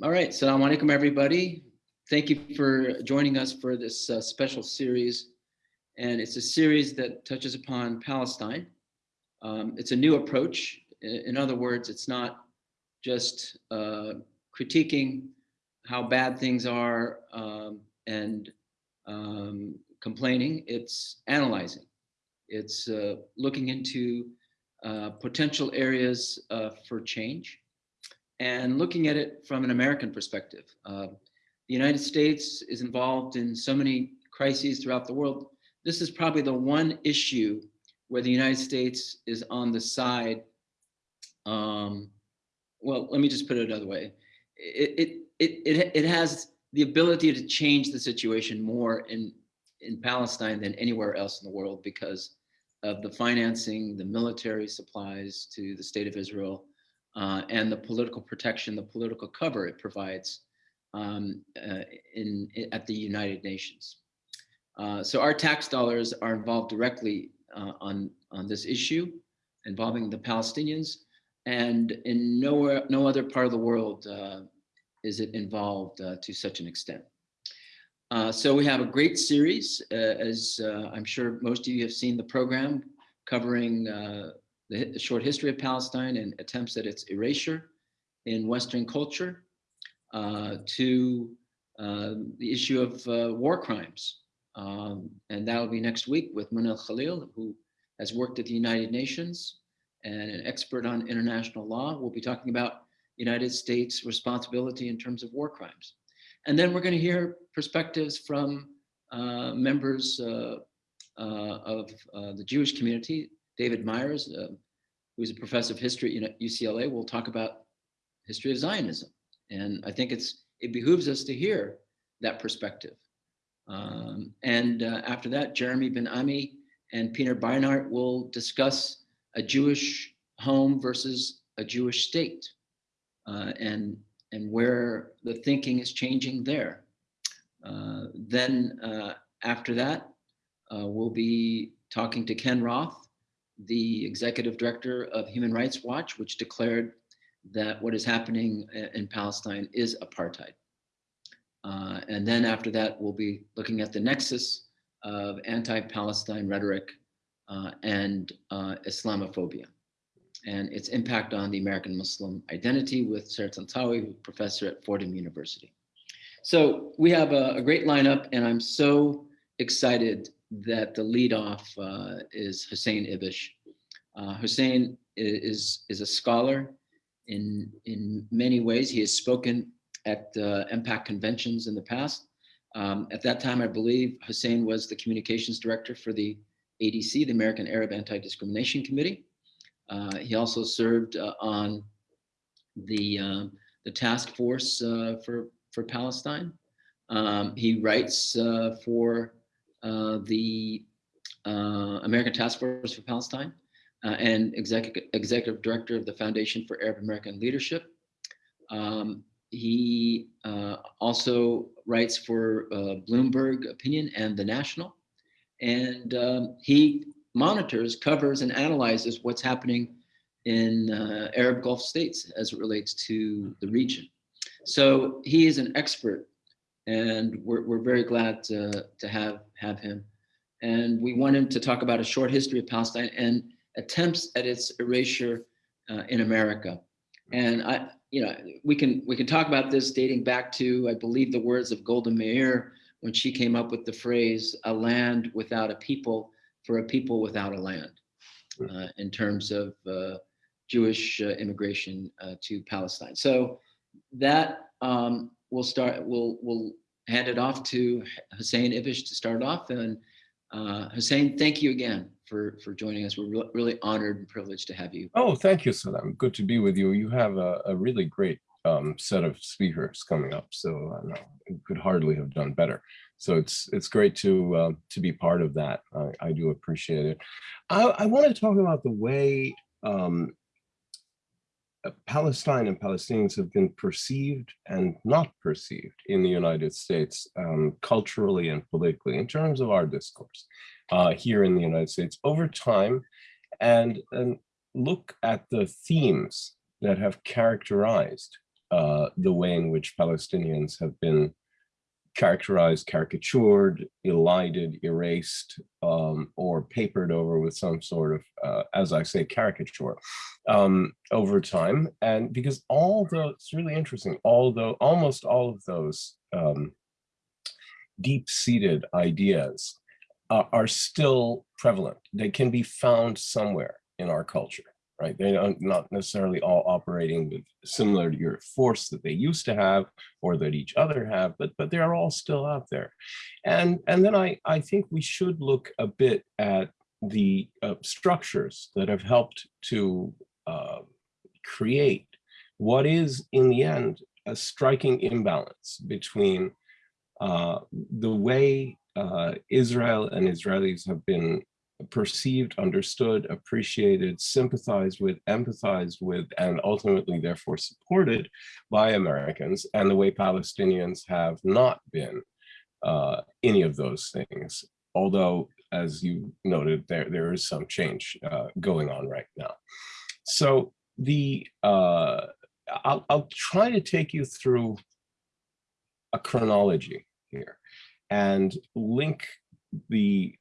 All right, Assalamu alaikum, everybody. Thank you for joining us for this uh, special series. And it's a series that touches upon Palestine. Um, it's a new approach. In other words, it's not just uh, critiquing how bad things are um, and um, complaining, it's analyzing. It's uh, looking into uh, potential areas uh, for change and looking at it from an American perspective. Uh, the United States is involved in so many crises throughout the world. This is probably the one issue where the United States is on the side. Um, well, let me just put it another way. It, it, it, it, it has the ability to change the situation more in, in Palestine than anywhere else in the world because of the financing, the military supplies to the state of Israel, uh, and the political protection, the political cover it provides um, uh, in, in, at the United Nations. Uh, so our tax dollars are involved directly uh, on, on this issue involving the Palestinians and in nowhere, no other part of the world uh, is it involved uh, to such an extent. So we have a great series, as I'm sure most of you have seen the program covering the, short history of Palestine and attempts at its erasure in Western culture uh, to um, the issue of uh, war crimes. Um, and that will be next week with Munal Khalil, who has worked at the United Nations and an expert on international law. We'll be talking about United States responsibility in terms of war crimes. And then we're going to hear perspectives from uh, members uh, uh, of uh, the Jewish community. David Myers, uh, who's a professor of history at UCLA, will talk about history of Zionism. And I think it's it behooves us to hear that perspective. Um, and uh, after that, Jeremy Ben Ami and Peter Beinart will discuss a Jewish home versus a Jewish state. Uh, and and where the thinking is changing there. Uh, then uh, after that, uh, we'll be talking to Ken Roth, the executive director of Human Rights Watch, which declared that what is happening in Palestine is apartheid. Uh, and then after that, we'll be looking at the nexus of anti-Palestine rhetoric uh, and uh, Islamophobia and its impact on the American Muslim identity with Sarah Tantawi, professor at Fordham University. So we have a, a great lineup and I'm so excited that the lead off uh, is Hussein Ibish. Uh, Hussein is, is a scholar in, in many ways. He has spoken at uh, MPAC conventions in the past. Um, at that time, I believe Hussein was the communications director for the ADC, the American Arab Anti-Discrimination Committee. Uh, he also served uh, on the, um, the task force uh, for, for Palestine. Um, he writes for the American Task Force for Palestine and executive, executive director of the Foundation for Arab American Leadership. Um, he uh, also writes for uh, Bloomberg Opinion and The National. And um, he monitors, covers, and analyzes what's happening in uh, Arab Gulf states as it relates to the region. So he is an expert and we're, we're very glad to, to have, have him. And we want him to talk about a short history of Palestine and attempts at its erasure uh, in America. And I, you know, we can we can talk about this dating back to, I believe, the words of Golda Meir when she came up with the phrase "a land without a people for a people without a land uh, in terms of uh, Jewish uh, immigration uh, to Palestine. So that um, we'll start, we'll, we'll hand it off to Hussein Ibish to start off. And uh, Hussein, thank you again for, for joining us. We're re really honored and privileged to have you. Oh, thank you, Salam. Good to be with you. You have a, a really great um, set of speakers coming up. So I no, could hardly have done better. So it's it's great to uh, to be part of that. I, I do appreciate it. I, I want to talk about the way um, Palestine and Palestinians have been perceived and not perceived in the United States um, culturally and politically in terms of our discourse uh, here in the United States over time. And, and look at the themes that have characterized uh, the way in which Palestinians have been characterized, caricatured, elided, erased, um, or papered over with some sort of, uh, as I say, caricature um, over time. And because all the, it's really interesting, although almost all of those um, deep-seated ideas uh, are still prevalent. They can be found somewhere in our culture right? They are not necessarily all operating with similar to your force that they used to have or that each other have, but but they are all still out there. And, and then I, I think we should look a bit at the uh, structures that have helped to uh, create what is in the end a striking imbalance between uh, the way uh, Israel and Israelis have been perceived, understood, appreciated, sympathized with, empathized with, and ultimately therefore supported by Americans, and the way Palestinians have not been uh, any of those things. Although, as you noted, there, there is some change uh, going on right now. So the uh, I'll, I'll try to take you through a chronology here and link the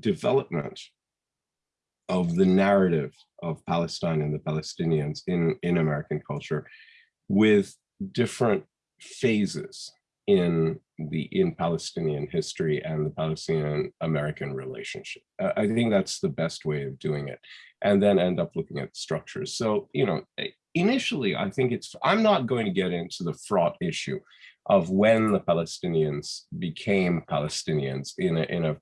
development of the narrative of Palestine and the Palestinians in, in American culture with different phases in the in Palestinian history and the Palestinian American relationship. I think that's the best way of doing it and then end up looking at structures. So, you know, eh, initially, I think it's, I'm not going to get into the fraught issue of when the Palestinians became Palestinians in a, in a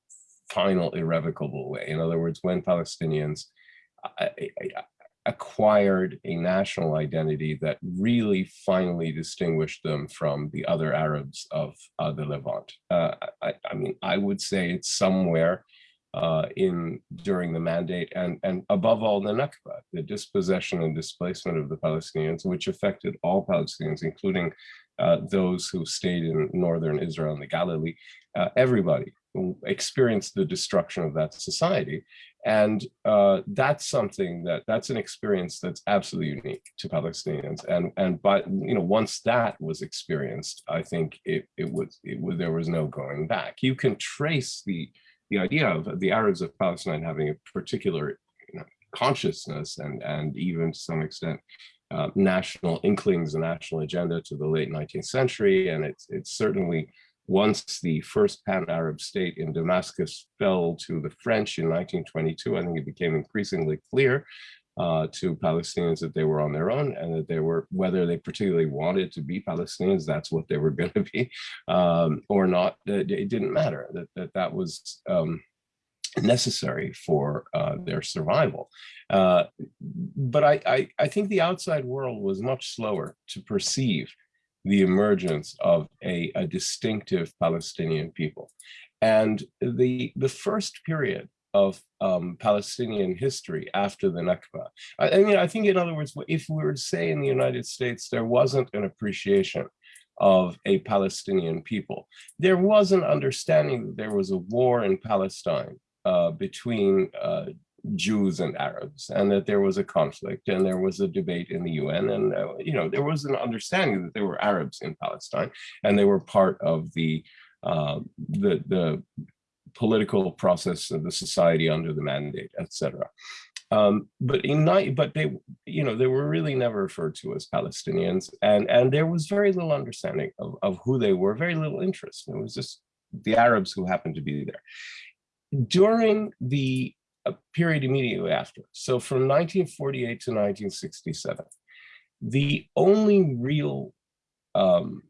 final irrevocable way. In other words, when Palestinians uh, acquired a national identity that really finally distinguished them from the other Arabs of uh, the Levant. Uh, I, I, mean, I would say it's somewhere uh, in during the mandate and, and above all the Nakba, the dispossession and displacement of the Palestinians, which affected all Palestinians, including uh, those who stayed in northern Israel and the Galilee, uh, everybody experienced the destruction of that society. And uh, that's something that that's an experience that's absolutely unique to Palestinians. And and but you know once that was experienced, I think it it was it was there was no going back. You can trace the the idea of the Arabs of Palestine having a particular you know, consciousness and and even to some extent uh, national inklings, a national agenda to the late 19th century, and it's it's certainly once the first pan-Arab state in Damascus fell to the French in 1922, I think it became increasingly clear uh, to Palestinians that they were on their own and that they were, whether they particularly wanted to be Palestinians, that's what they were going to be, um, or not, it, it, didn't matter, that that, that was um, necessary for uh, their survival. Uh, but I, I, I think the outside world was much slower to perceive the emergence of a, a distinctive Palestinian people. And the, the first period of um, Palestinian history after the Nakba. I, I, mean, I think in other words, if we were to say in the United States, there wasn't an appreciation of a Palestinian people, there was an understanding that there was a war in Palestine uh, between uh, Jews and Arabs, and that there was a conflict and there was a debate in the UN. And, uh, you know, there was an understanding that there were Arabs in Palestine and they were part of the, uh, the, the political process of the society under the mandate, etc. Um, but in but they, you know, they were really never referred to as Palestinians, and and there was very little understanding of, of who they were, very little interest. It was just the Arabs who happened to be there. During the a period immediately after. So from 1948 to 1967, the only real um,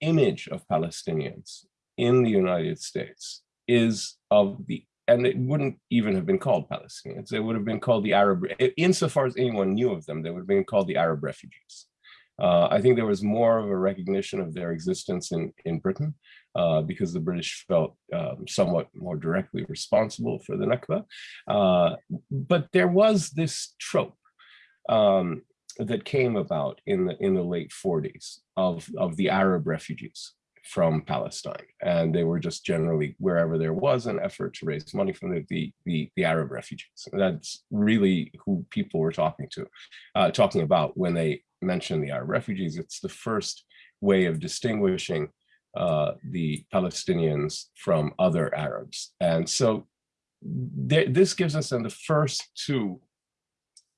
image of Palestinians in the United States is of the, and it wouldn't even have been called Palestinians. It would have been called the Arab, insofar as anyone knew of them, they would have been called the Arab refugees. Uh, I think there was more of a recognition of their existence in, in Britain uh, because the British felt um, somewhat more directly responsible for the Nakba. Uh, but there was this trope um, that came about in the in the late 40s of, of the Arab refugees from Palestine. And they were just generally wherever there was an effort to raise money from the, the, the, the Arab refugees. That's really who people were talking to, uh, talking about when they mention the Arab refugees. It's the first way of distinguishing uh, the Palestinians from other Arabs. And so th this gives us then the first two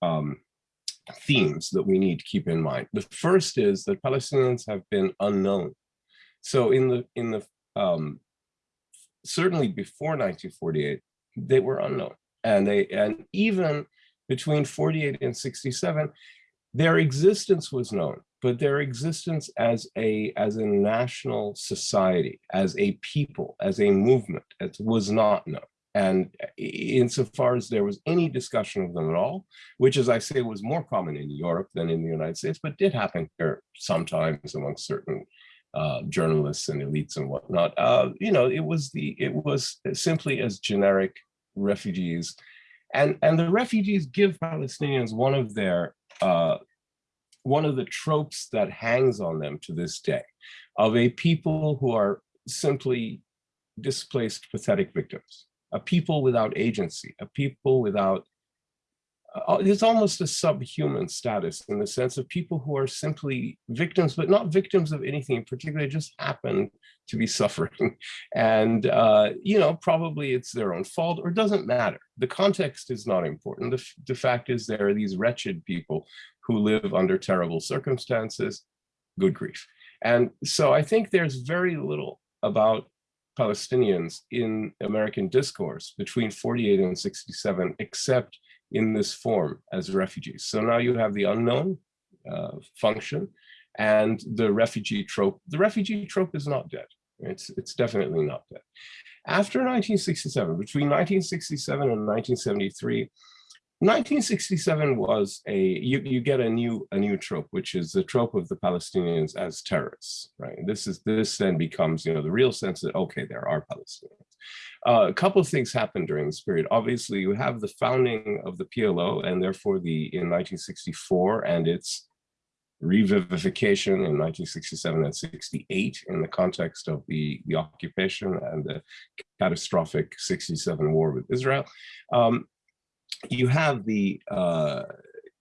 um, themes that we need to keep in mind. The first is that Palestinians have been unknown. So in the in the um, certainly before 1948, they were unknown, and they and even between 48 and 67, their existence was known, but their existence as a as a national society, as a people, as a movement, it was not known. And insofar as there was any discussion of them at all, which as I say was more common in Europe than in the United States, but did happen here sometimes among certain uh, journalists and elites and whatnot, uh, you know, it was the it was simply as generic refugees. And, and the refugees give Palestinians one of their uh, one of the tropes that hangs on them to this day of a people who are simply displaced pathetic victims a people without agency, a people without, uh, it's almost a subhuman status in the sense of people who are simply victims, but not victims of anything in particular, just happen to be suffering. And, uh, you know, probably it's their own fault or doesn't matter. The context is not important. The, the fact is there are these wretched people who live under terrible circumstances, good grief. And so I think there's very little about Palestinians in American discourse between 48 and 67, except in this form as refugees. So now you have the unknown uh, function and the refugee trope. The refugee trope is not dead. It's, it's definitely not dead. After 1967, between 1967 and 1973, 1967 was a you you get a new a new trope which is the trope of the palestinians as terrorists right? This is this then becomes you know the real sense that okay there are palestinians. Uh, a couple of things happened during this period. Obviously you have the founding of the plo and therefore the in 1964 and its revivification in 1967 and 68 in the context of the the occupation and the catastrophic 67 war with israel. Um, you have the uh,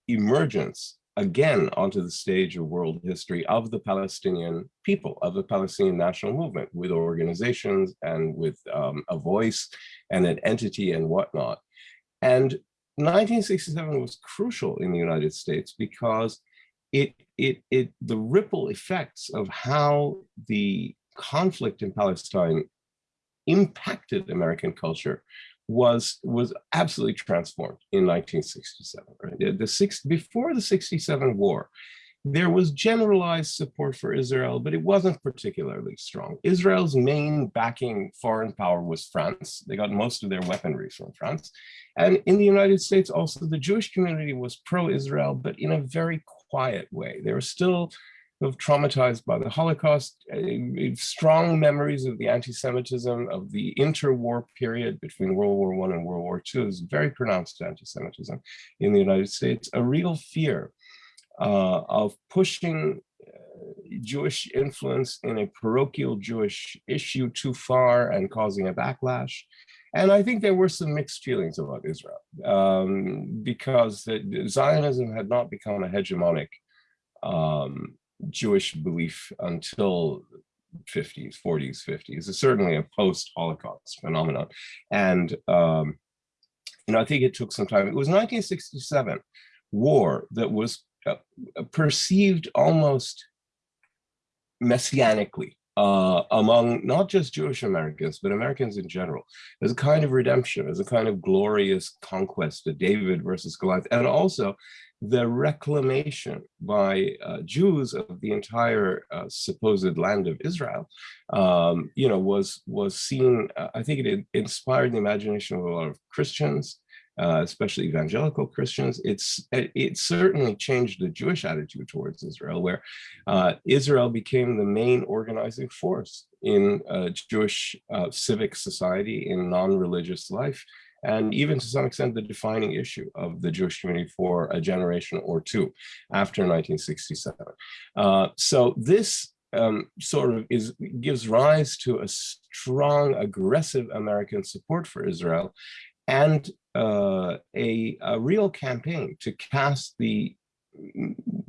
emergence again onto the stage of world history of the Palestinian people, of the Palestinian national movement with organizations and with um, a voice and an entity and whatnot. And 1967 was crucial in the United States because it, it, it, the ripple effects of how the conflict in Palestine impacted American culture was was absolutely transformed in 1967. Right? The, the six before the 67 war, there was generalized support for Israel, but it wasn't particularly strong. Israel's main backing foreign power was France. They got most of their weaponry from France. And in the United States, also the Jewish community was pro-Israel, but in a very quiet way. There were still of traumatized by the Holocaust, strong memories of the anti-Semitism of the interwar period between World War I and World War II is very pronounced anti-Semitism in the United States, a real fear uh, of pushing uh, Jewish influence in a parochial Jewish issue too far and causing a backlash. And I think there were some mixed feelings about Israel um, because Zionism had not become a hegemonic um, Jewish belief until 50s, 40s, 50s. It's certainly a post-Holocaust phenomenon. And, um, you know, I think it took some time. It was 1967 war that was uh, perceived almost messianically uh, among not just Jewish Americans, but Americans in general, as a kind of redemption, as a kind of glorious conquest, a David versus Goliath, and also the reclamation by uh, Jews of the entire uh, supposed land of Israel, um, you know, was was seen. Uh, I think it inspired the imagination of a lot of Christians, uh, especially evangelical Christians. It's it, certainly changed the Jewish attitude towards Israel, where uh, Israel became the main organizing force in uh, Jewish civic society in non-religious life and even to some extent the defining issue of the Jewish community for a generation or two after 1967. Uh, so this um, sort of is gives rise to a strong, aggressive American support for Israel and uh, a, a real campaign to cast the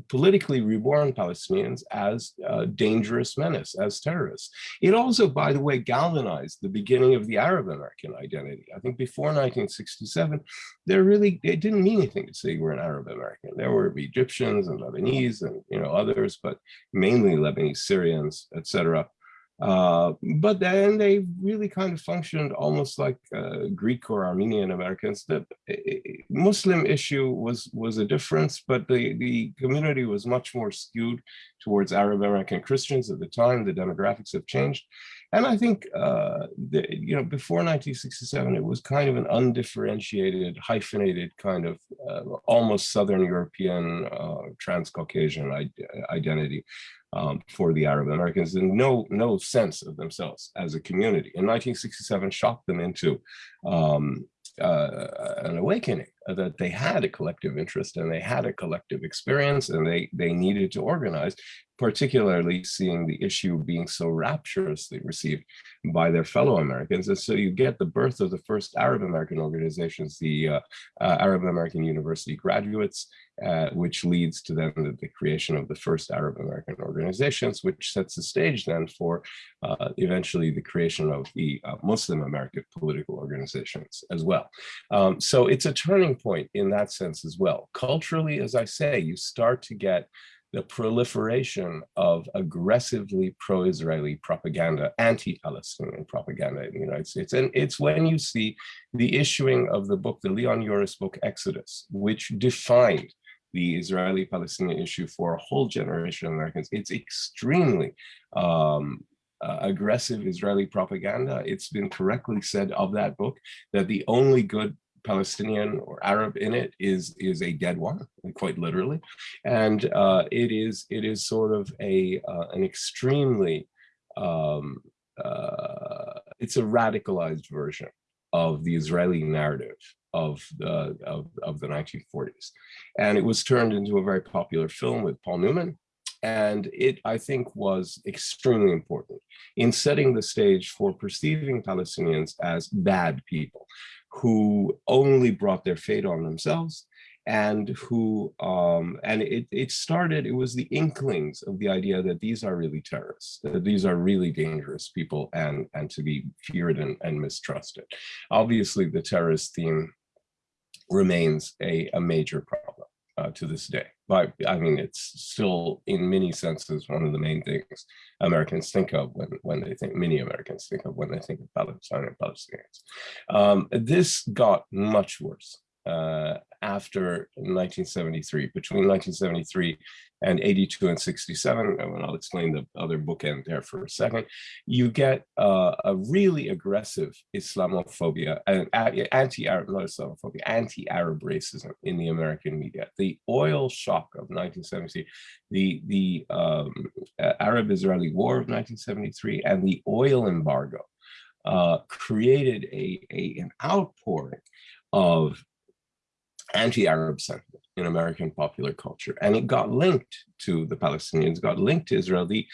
politically reborn Palestinians as a dangerous menace, as terrorists. It also, by the way, galvanized the beginning of the Arab American identity. I think before 1967, there really, it didn't mean anything to say we're an Arab American. There were Egyptians and Lebanese and you know others, but mainly Lebanese, Syrians, etc. Uh, but then they really kind of functioned almost like uh, Greek or Armenian Americans. The Muslim issue was was a difference, but the, the community was much more skewed towards Arab American Christians at the time. The demographics have changed. And I think, uh, the, you know, before 1967, it was kind of an undifferentiated, hyphenated kind of uh, almost Southern European, uh, trans-Caucasian identity um, for the Arab Americans and no, no sense of themselves as a community. In 1967 shocked them into um, uh, an awakening that they had a collective interest and they had a collective experience and they, they needed to organize, particularly seeing the issue being so rapturously received by their fellow Americans. And so you get the birth of the first Arab American organizations, the uh, uh, Arab American University graduates, uh, which leads to then the, the, creation of the first Arab American organizations, which sets the stage then for uh, eventually the creation of the uh, Muslim American political organizations as well. Um, so it's a turning point in that sense as well. Culturally, as I say, you start to get the proliferation of aggressively pro-Israeli propaganda, anti-Palestinian propaganda in the United States. And it's when you see the issuing of the book, the Leon Uris book, Exodus, which defined the Israeli-Palestinian issue for a whole generation of Americans. It's extremely um, uh, aggressive Israeli propaganda. It's been correctly said of that book that the only good Palestinian or Arab in it is is a dead one, quite literally, and uh, it is it is sort of a uh, an extremely um, uh, it's a radicalized version of the Israeli narrative of the of, of the 1940s, and it was turned into a very popular film with Paul Newman, and it, I think, was extremely important in setting the stage for perceiving Palestinians as bad people who only brought their fate on themselves and who um, and it, it started it was the inklings of the idea that these are really terrorists that these are really dangerous people and and to be feared and, and mistrusted. Obviously the terrorist theme remains a, a major problem uh, to this day but I mean, it's still in many senses one of the main things Americans think of when, when they think, many Americans think of when they think of Palestine and Palestinians. Um, this got much worse uh, after 1973, between 1973 and 82 and 67, and I'll explain the other bookend there for a second, you get uh, a really aggressive Islamophobia and anti-Arab, not Islamophobia, anti-Arab racism in the American media. The oil shock of 1973, the, the um, Arab-Israeli war of 1973, and the oil embargo uh, created a, a, an outpouring of anti-Arab sentiment in American popular culture. And it got linked to the Palestinians, got linked to Israel. The,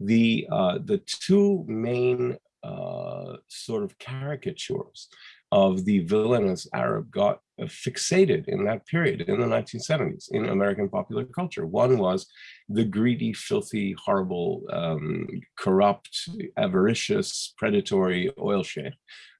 the, uh, the two main uh, sort of caricatures of the villainous Arab got fixated in that period in the 1970s in American popular culture. One was the greedy, filthy, horrible, um, corrupt, avaricious, predatory oil sheikh,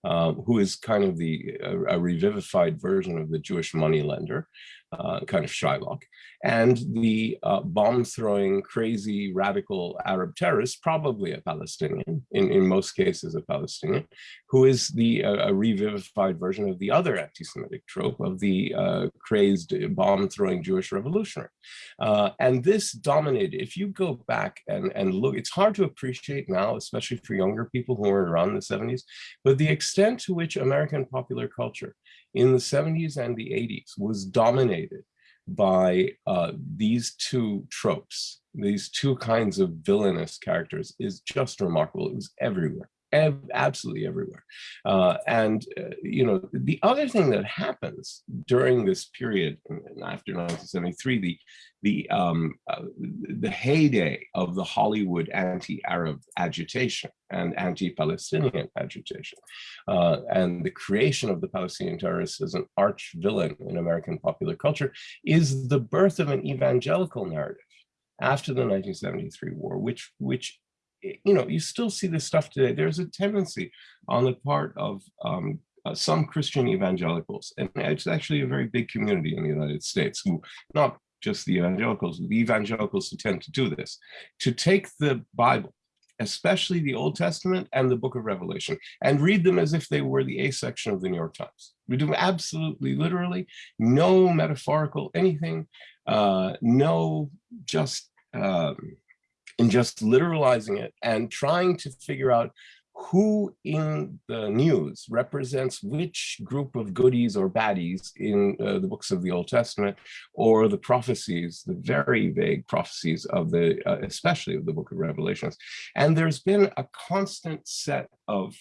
um, who is kind of the a, a revivified version of the Jewish moneylender uh, kind of Shylock, and the uh, bomb-throwing, crazy, radical Arab terrorist, probably a Palestinian, in, in most cases a Palestinian, who is the uh, a revivified version of the other anti-Semitic trope of the uh, crazed bomb-throwing Jewish revolutionary. Uh, and this dominated, if you go back and, and look, it's hard to appreciate now, especially for younger people who were around in the 70s, but the extent to which American popular culture in the 70s and the 80s was dominated by uh, these two tropes, these two kinds of villainous characters is just remarkable. It was everywhere Ev- absolutely everywhere. Uh, and, uh, you know, the other thing that happens during this period and after 1973, the, the, um, uh, the heyday of the Hollywood anti-Arab agitation and anti-Palestinian agitation, uh, and the creation of the Palestinian terrorists as an arch villain in American popular culture is the birth of an evangelical narrative after the 1973 war, which, which you know, you still see this stuff today. There's a tendency on the part of um, uh, some Christian evangelicals, and it's actually a very big community in the United States, who not just the evangelicals, the evangelicals who tend to do this, to take the Bible, especially the Old Testament and the book of Revelation, and read them as if they were the A section of the New York Times. We do absolutely, literally, no metaphorical anything, uh, no just um, and just literalizing it and trying to figure out who in the news represents which group of goodies or baddies in uh, the books of the Old Testament or the prophecies, the very vague prophecies of the, uh, especially of the book of Revelations. And there's been a constant set of,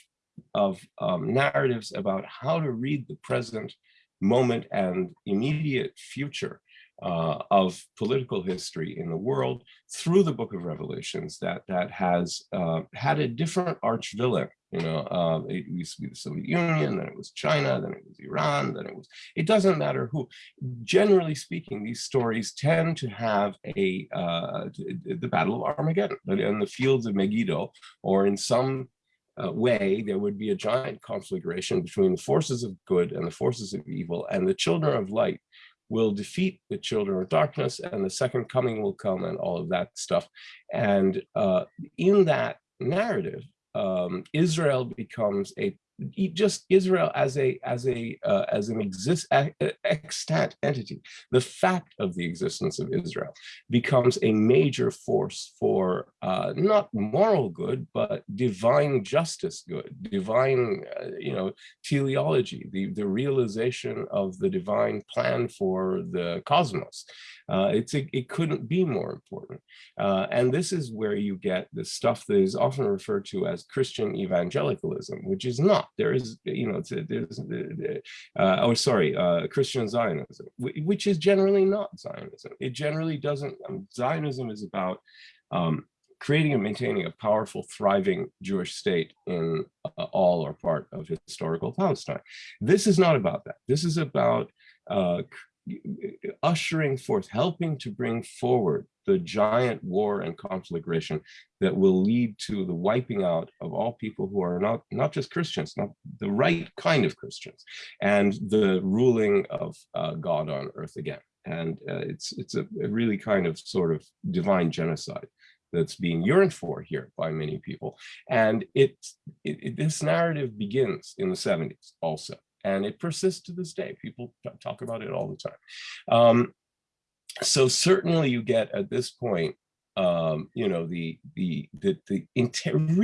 of um, narratives about how to read the present moment and immediate future uh, of political history in the world through the book of Revelations that that has uh, had a different arch villain. You know, um, it used to be the Soviet Union, then it was China, then it was Iran, then it was, it doesn't matter who. Generally speaking, these stories tend to have a, uh, the Battle of Armageddon in the fields of Megiddo, or in some uh, way, there would be a giant conflagration between the forces of good and the forces of evil, and the children of light will defeat the children of darkness and the second coming will come and all of that stuff. And uh, in that narrative, um, Israel becomes a just Israel as a as a uh, as an exist extant entity, the fact of the existence of Israel becomes a major force for uh, not moral good, but divine justice good, divine uh, you know teleology, the the realization of the divine plan for the cosmos. Uh, it's a, it couldn't be more important. Uh, and this is where you get the stuff that is often referred to as Christian evangelicalism, which is not. There is, you know, there's, uh, oh, sorry, uh, Christian Zionism, which is generally not Zionism. It generally doesn't, um, Zionism is about um, creating and maintaining a powerful, thriving Jewish state in uh, all or part of historical Palestine. This is not about that. This is about uh, ushering forth, helping to bring forward the giant war and conflagration that will lead to the wiping out of all people who are not, not just Christians, not the right kind of Christians, and the ruling of uh, God on earth again. And uh, it's, it's a, a really kind of sort of divine genocide that's being yearned for here by many people. And it, it, it, this narrative begins in the 70s also and it persists to this day. People talk about it all the time. Um, so certainly you get at this point, um, you know, the the the, the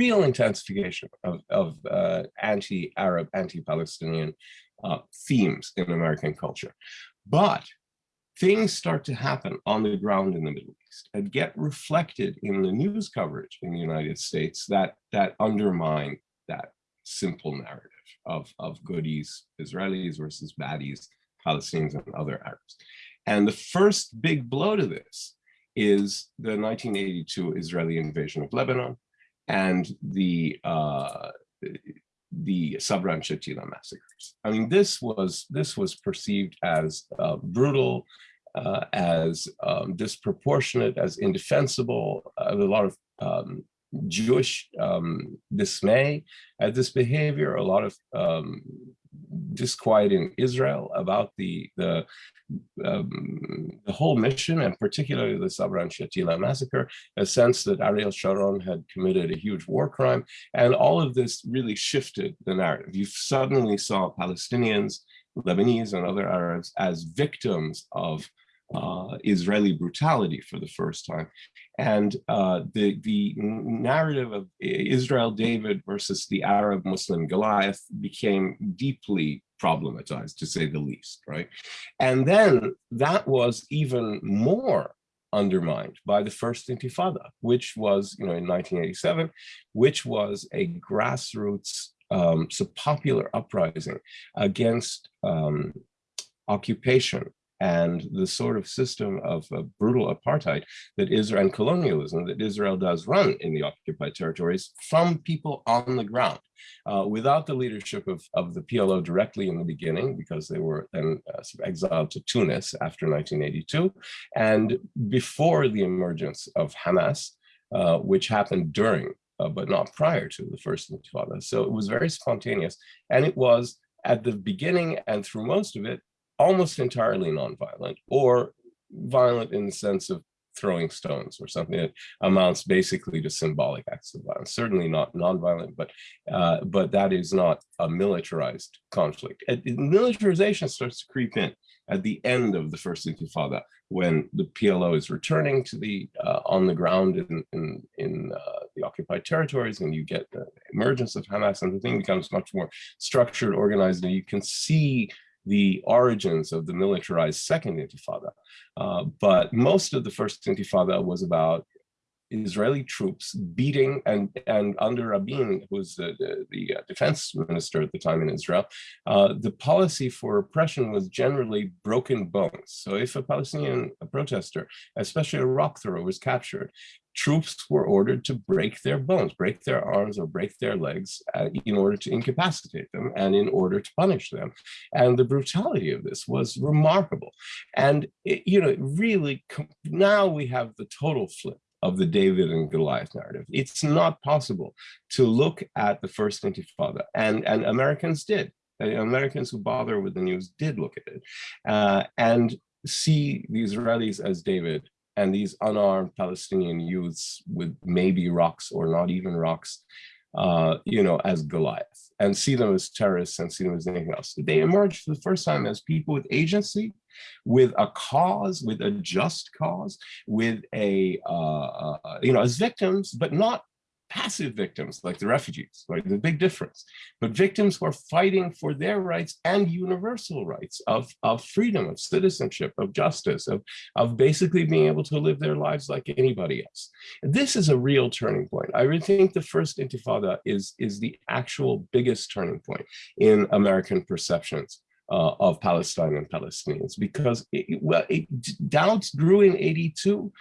real intensification of, of uh, anti-Arab, anti-Palestinian uh, themes in American culture. But things start to happen on the ground in the Middle East and get reflected in the news coverage in the United States that that undermine that simple narrative of, of goodies, Israelis versus baddies, Palestinians and other Arabs. And the first big blow to this is the 1982 Israeli invasion of Lebanon and the uh, the Sabra and Shatila massacres. I mean, this was this was perceived as uh, brutal, uh, as um, disproportionate, as indefensible. Uh, a lot of um, Jewish um, dismay at this behavior, a lot of um, disquiet in Israel about the the, um, the whole mission and particularly the Sabra and Shatila massacre, a sense that Ariel Sharon had committed a huge war crime. And all of this really shifted the narrative. You suddenly saw Palestinians, Lebanese and other Arabs as victims of uh, Israeli brutality for the first time. And uh, the, the narrative of Israel David versus the Arab Muslim Goliath became deeply problematized, to say the least, right? And then that was even more undermined by the first intifada, which was, you know, in 1987, which was a grassroots, um, so popular uprising against um, occupation and the sort of system of uh, brutal apartheid that Israel and colonialism that Israel does run in the occupied territories from people on the ground uh, without the leadership of, of the PLO directly in the beginning, because they were then uh, exiled to Tunis after 1982, and before the emergence of Hamas, uh, which happened during, uh, but not prior to the first Intifada. So it was very spontaneous, and it was at the beginning and through most of it, almost entirely nonviolent or violent in the sense of throwing stones or something that amounts basically to symbolic acts of violence. Certainly not nonviolent, but uh, but that is not a militarized conflict. And militarization starts to creep in at the end of the first Intifada when the PLO is returning to the uh, on the ground in in, in uh, the occupied territories, and you get the emergence of Hamas, and the thing becomes much more structured, organized, and you can see the origins of the militarized second intifada. Uh, but most of the first intifada was about Israeli troops beating and and under Rabin, who was the, the, the, uh, defense minister at the time in Israel, uh, the policy for oppression was generally broken bones. So if a Palestinian protester, especially a rock thrower, was captured, troops were ordered to break their bones, break their arms or break their legs uh, in order to incapacitate them and in order to punish them. And the brutality of this was remarkable. And, it, you know, really, now we have the total flip of the David and Goliath narrative. It's not possible to look at the first intifada, and, and Americans did. Americans who bother with the news did look at it uh, and see the Israelis as David and these unarmed Palestinian youths with maybe rocks or not even rocks, uh, you know, as Goliath and see them as terrorists and see them as anything else. They emerged for the first time as people with agency, with a cause, with a just cause, with a, uh, uh, you know, as victims, but not passive victims like the refugees, right? the big difference, but victims who are fighting for their rights and universal rights of, of freedom, of citizenship, of justice, of, of basically being able to live their lives like anybody else. This is a real turning point. I think the first intifada is, is the actual biggest turning point in American perceptions uh, of Palestine and Palestinians because it, well, it, doubts grew in 82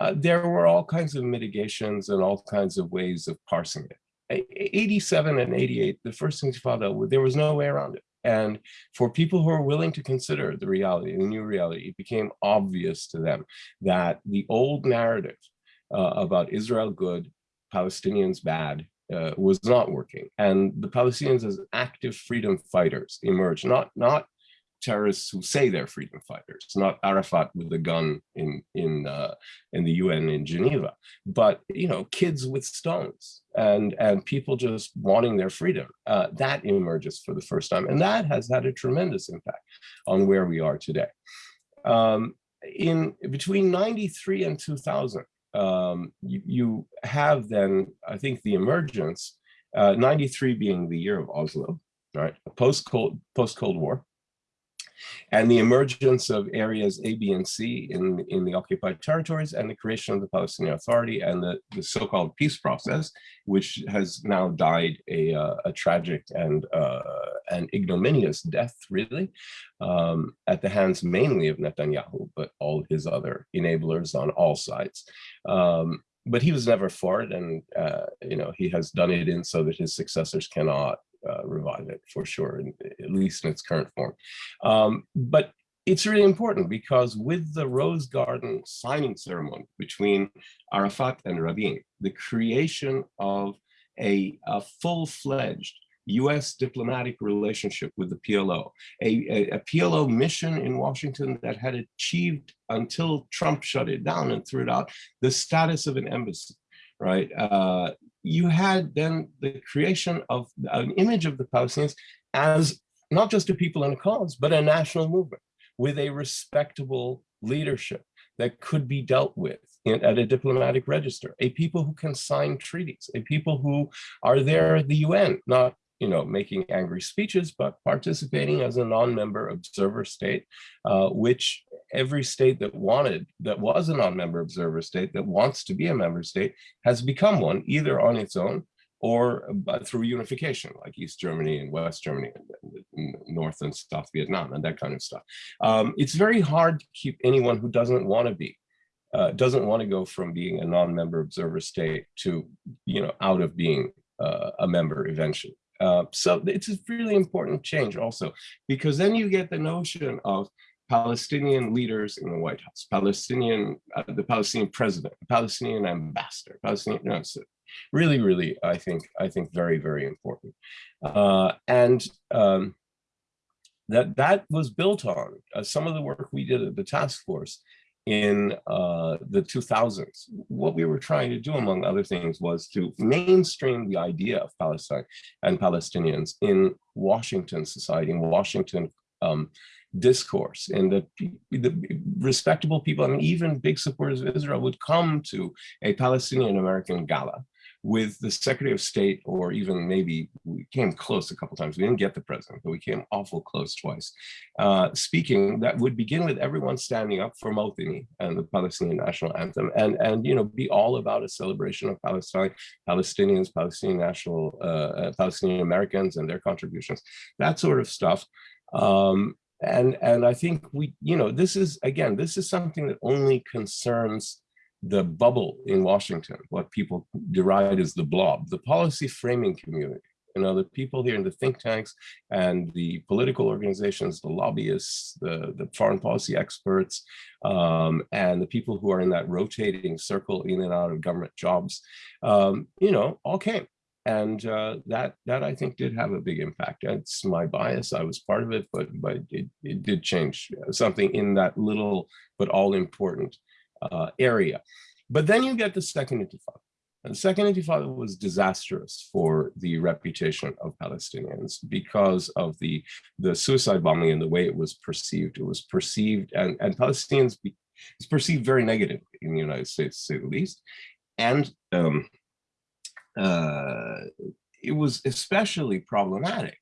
uh, there were all kinds of mitigations and all kinds of ways of parsing it. 87 and 88, the first Intifada, there was no way around it. And for people who are willing to consider the reality, the new reality, it became obvious to them that the old narrative uh, about Israel good, Palestinians bad, uh, was not working. And the Palestinians as active freedom fighters emerged, not, not terrorists who say they're freedom fighters, not Arafat with a gun in in uh, in the UN in Geneva, but you know kids with stones and and people just wanting their freedom. Uh, that emerges for the first time, and that has had a tremendous impact on where we are today. Um, in between 93 and 2000, um, you, you, have then I think the emergence, uh, 93 being the year of Oslo, right, post Cold post Cold War and the emergence of areas A, B, and C in, in the occupied territories and the creation of the Palestinian Authority and the, the so-called peace process, which has now died a, uh, a tragic and uh, an ignominious death, really, um, at the hands mainly of Netanyahu, but all his other enablers on all sides. Um, but he was never for it, and uh, you know he has done it in so that his successors cannot uh, revive it for sure, at least in its current form. Um, but it's really important because with the Rose Garden signing ceremony between Arafat and Rabin, the creation of a, a full-fledged US diplomatic relationship with the PLO, a, a, a, PLO mission in Washington that had achieved until Trump shut it down and threw it out, the status of an embassy, right? Uh, you had then the creation of an image of the Palestinians as not just a people and a cause, but a national movement with a respectable leadership that could be dealt with in, at a diplomatic register, a people who can sign treaties, a people who are there at the UN, not you know, making angry speeches, but participating as a non-member observer state, uh, which every state that wanted, that was a non-member observer state, that wants to be a member state, has become one, either on its own or uh, through unification, like East Germany and West Germany, and North and South Vietnam, and that kind of stuff. Um, it's very hard to keep anyone who doesn't want to be, uh, doesn't want to go from being a non-member observer state to, you know, out of being uh, a member eventually. Uh, so it's a really important change also, because then you get the notion of Palestinian leaders in the White House, Palestinian, uh, the Palestinian president, Palestinian ambassador, Palestinian, no, so really, really, I think, I think very, very important. Uh, and um, that that was built on uh, some of the work we did at the task force in uh, the 2000s. What we were trying to do, among other things, was to mainstream the idea of Palestine and Palestinians in Washington society, in Washington um, discourse and the, the respectable people, I mean, even big supporters of Israel would come to a Palestinian American gala with the Secretary of State, or even maybe we came close a couple times. We didn't get the president, but we came awful close twice. Uh, speaking that would begin with everyone standing up for Mawtini and the Palestinian national anthem, and and you know be all about a celebration of Palestine, Palestinians, Palestinian national, uh, uh Palestinian Americans, and their contributions, that sort of stuff. Um, and and I think we, you know, this is again, this is something that only concerns the bubble in Washington, what people deride as the blob, the policy framing community. You know, the people here in the think tanks and the political organizations, the lobbyists, the, the foreign policy experts, um, and the people who are in that rotating circle in and out of government jobs, um, you know, all came. And uh, that that I think did have a big impact. It's my bias. I was part of it, but but it, it did change something in that little but all important uh, area. But then you get the second intifada. And the second intifada was disastrous for the reputation of Palestinians because of the, the suicide bombing and the way it was perceived. It was perceived, and, and Palestinians, it's perceived very negatively in the United States, to say the least. And um, uh, it was especially problematic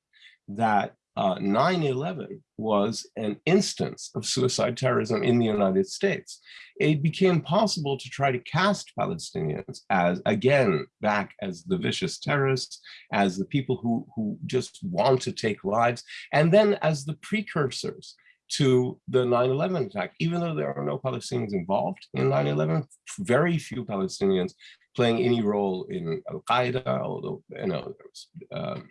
that 9-11 uh, was an instance of suicide terrorism in the United States. It became possible to try to cast Palestinians as, again, back as the vicious terrorists, as the people who, who just want to take lives, and then as the precursors to the 9-11 attack, even though there are no Palestinians involved in 9-11, very few Palestinians playing any role in Al-Qaeda, although, you know, there was, um,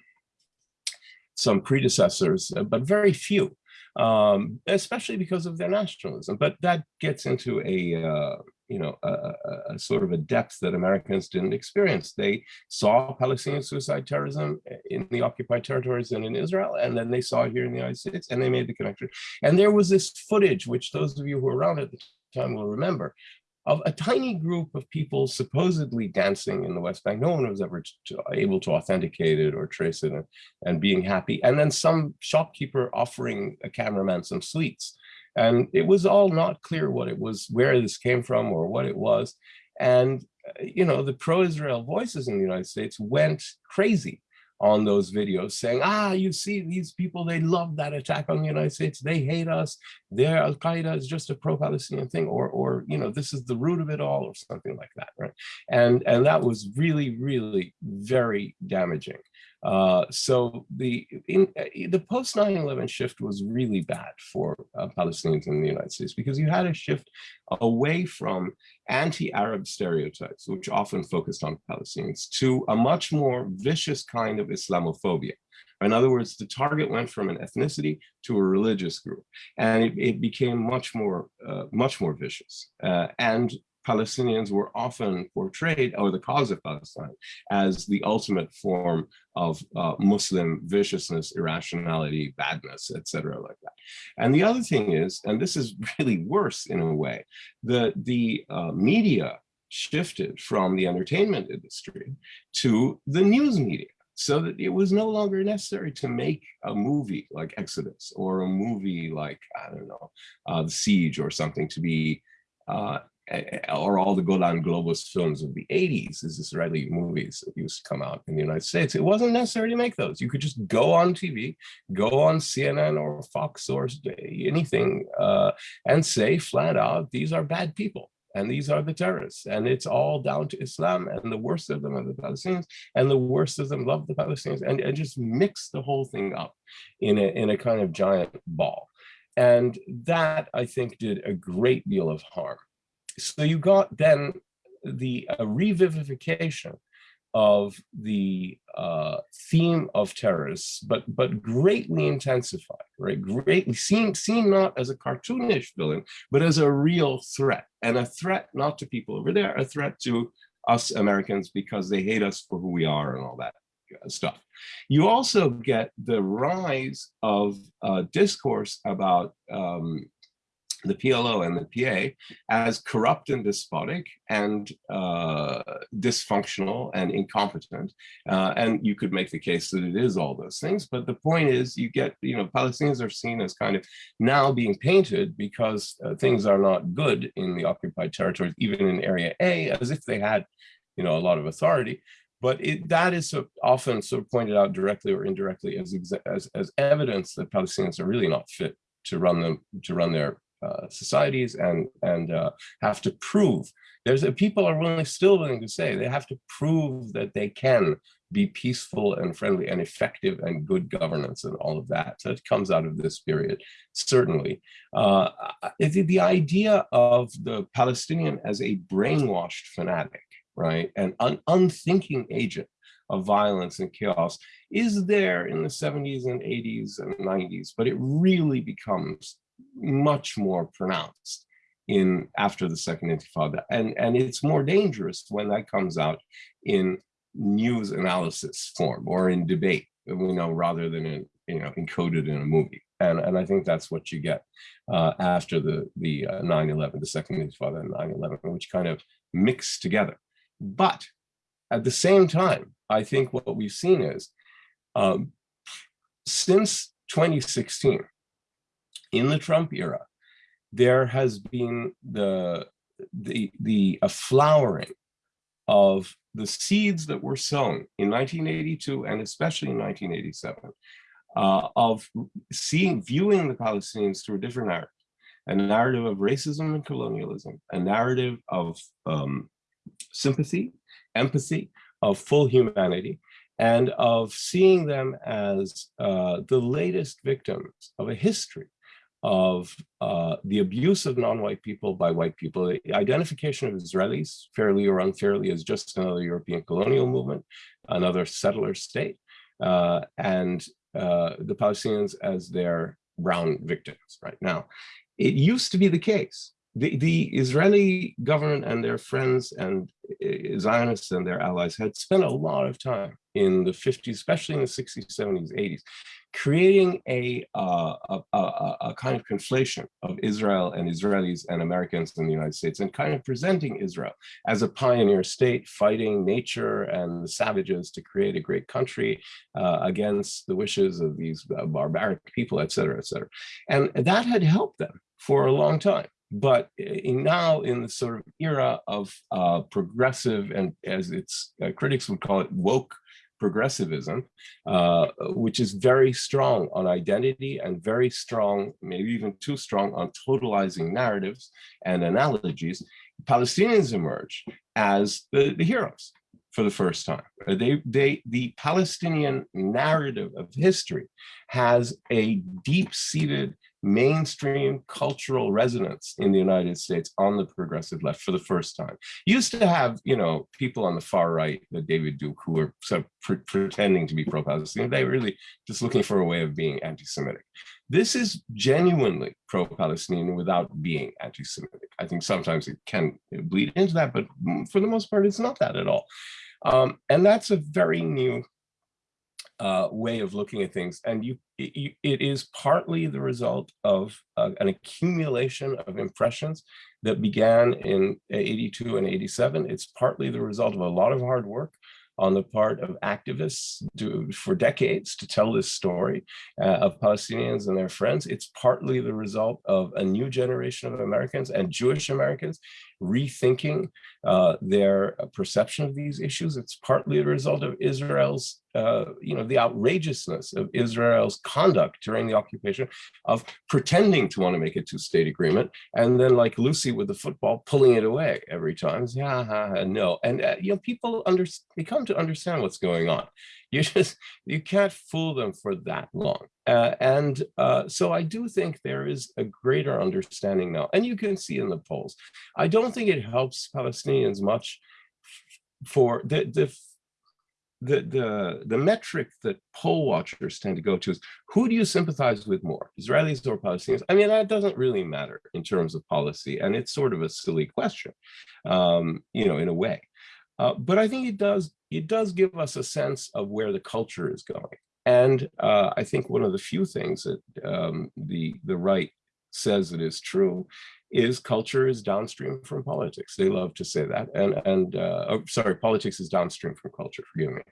some predecessors, uh, but very few, um, especially because of their nationalism. But that gets into a, uh, you know, a, a, sort of a depth that Americans didn't experience. They saw Palestinian suicide terrorism in the occupied territories and in Israel, and then they saw it here in the United States, and they made the connection. And there was this footage, which those of you who were around at the time will remember, of a tiny group of people supposedly dancing in the West Bank. No one was ever able to authenticate it or trace it and, and being happy. And then some shopkeeper offering a cameraman some sweets. And it was all not clear what it was, where this came from or what it was. And, uh, you know, the pro-Israel voices in the United States went crazy on those videos saying, ah, you see these people, they love that attack on the United States. They hate us. Their Al-Qaeda is just a pro-Palestinian thing or, or, you know, this is the root of it all or something like that, right? And, and that was really, really very damaging. Uh, so the in, uh, the post 9-11 shift was really bad for uh, Palestinians in the United States because you had a shift away from anti-Arab stereotypes, which often focused on Palestinians, to a much more vicious kind of Islamophobia. In other words, the target went from an ethnicity to a religious group, and it, it became much more, uh, much more vicious. Uh, and Palestinians were often portrayed, or the cause of Palestine, as the ultimate form of uh, Muslim viciousness, irrationality, badness, etc., like that. And the other thing is, and this is really worse in a way, the, the uh, media shifted from the entertainment industry to the news media so that it was no longer necessary to make a movie like Exodus or a movie like, I don't know, uh, The Siege or something to be uh, or all the Golan Globus films of the 80s, these Israeli movies that used to come out in the United States. It wasn't necessary to make those. You could just go on TV, go on CNN or Fox or anything, uh, and say flat out, these are bad people and these are the terrorists and it's all down to islam and the worst of them are the palestinians and the worst of them love the palestinians and, and just mix the whole thing up in a, in a kind of giant ball and that i think did a great deal of harm so you got then the uh, revivification of the uh, theme of terrorists, but but greatly intensified, right? Greatly seen seen not as a cartoonish villain, but as a real threat, and a threat not to people over there, a threat to us Americans because they hate us for who we are and all that stuff. You also get the rise of uh, discourse about um, the PLO and the PA as corrupt and despotic and uh, dysfunctional and incompetent. Uh, and you could make the case that it is all those things. But the point is you get, you know, Palestinians are seen as kind of now being painted because uh, things are not good in the occupied territories, even in Area A, as if they had, you know, a lot of authority. But it, that is so often sort of pointed out directly or indirectly as, as, as evidence that Palestinians are really not fit to run them to run their uh, societies and and uh, have to prove there's a, people are willing still willing to say they have to prove that they can be peaceful and friendly and effective and good governance and all of that. So it comes out of this period certainly. Uh, the, the idea of the palestinian as a brainwashed fanatic right and an un unthinking agent of violence and chaos is there in the 70s and 80s and 90s but it really becomes much more pronounced in after the second intifada. And and it's more dangerous when that comes out in news analysis form or in debate you know rather than in you know encoded in a movie. And and i think that's what you get uh, after the the 9-11 uh, the second intifada and 9-11 which kind of mix together. But at the same time i think what we've seen is um, since 2016 in the Trump era, there has been the the the a flowering of the seeds that were sown in 1982 and especially in 1987 uh, of seeing viewing the Palestinians through a different narrative, a narrative of racism and colonialism, a narrative of um, sympathy, empathy, of full humanity, and of seeing them as uh, the latest victims of a history of uh, the abuse of non-white people by white people, the identification of Israelis, fairly or unfairly, as just another European colonial movement, another settler state, uh, and uh, the Palestinians as their brown victims right now. It used to be the case. The, the Israeli government and their friends and uh, Zionists and their allies had spent a lot of time in the 50s, especially in the 60s, 70s, 80s, creating a, uh, a, a, a, kind of conflation of Israel and Israelis and Americans in the United States and kind of presenting Israel as a pioneer state fighting nature and the savages to create a great country uh, against the wishes of these uh, barbaric people, et cetera, et cetera. And that had helped them for a long time. But in now in the sort of era of uh, progressive and as its uh, critics would call it woke progressivism, uh, which is very strong on identity and very strong, maybe even too strong on totalizing narratives and analogies, Palestinians emerge as the, the heroes for the first time. They, they, the Palestinian narrative of history has a deep-seated mainstream cultural resonance in the United States on the progressive left for the first time. used to have, you know, people on the far right, the David Duke, who were sort of pre pretending to be pro-Palestinian. They were really just looking for a way of being anti-Semitic. This is genuinely pro-Palestinian without being anti-Semitic. I think sometimes it can bleed into that, but for the most part, it's not that at all. Um, and that's a very new uh, way of looking at things. And you, it, it is partly the result of uh, an accumulation of impressions that began in 82 and 87. It's partly the result of a lot of hard work on the part of activists to, for decades to tell this story uh, of Palestinians and their friends. It's partly the result of a new generation of Americans and Jewish Americans rethinking uh, their perception of these issues. It's partly the result of Israel's, uh, you know, the outrageousness of Israel's conduct during the occupation of pretending to want to make a two-state agreement, and then like Lucy with the football, pulling it away every time. Yeah, ha, ha, no, and uh, you know, people under they come to understand what's going on. You just you can't fool them for that long. Uh, and uh, so I do think there is a greater understanding now, and you can see in the polls. I don't think it helps Palestinians much for the the the the the metric that poll watchers tend to go to is who do you sympathize with more, Israelis or Palestinians? I mean, that doesn't really matter in terms of policy, and it's sort of a silly question, um, you know, in a way. Uh, but I think it does it does give us a sense of where the culture is going. And uh, I think one of the few things that um, the, the right says that is true is culture is downstream from politics. They love to say that. And, and uh, oh, sorry, politics is downstream from culture, forgive me.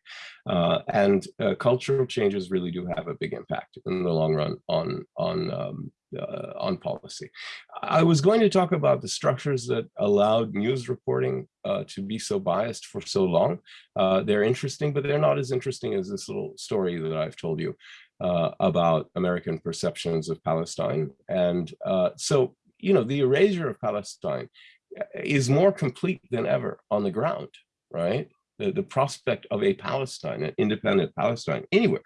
Uh, and uh, cultural changes really do have a big impact in the long run on, on um, uh, on policy. I was going to talk about the structures that allowed news reporting uh, to be so biased for so long. Uh, they're interesting, but they're not as interesting as this little story that I've told you uh, about American perceptions of Palestine. And uh, so, you know, the erasure of Palestine uh, is more complete than ever on the ground, right? The, the prospect of a Palestine, an independent Palestine, anywhere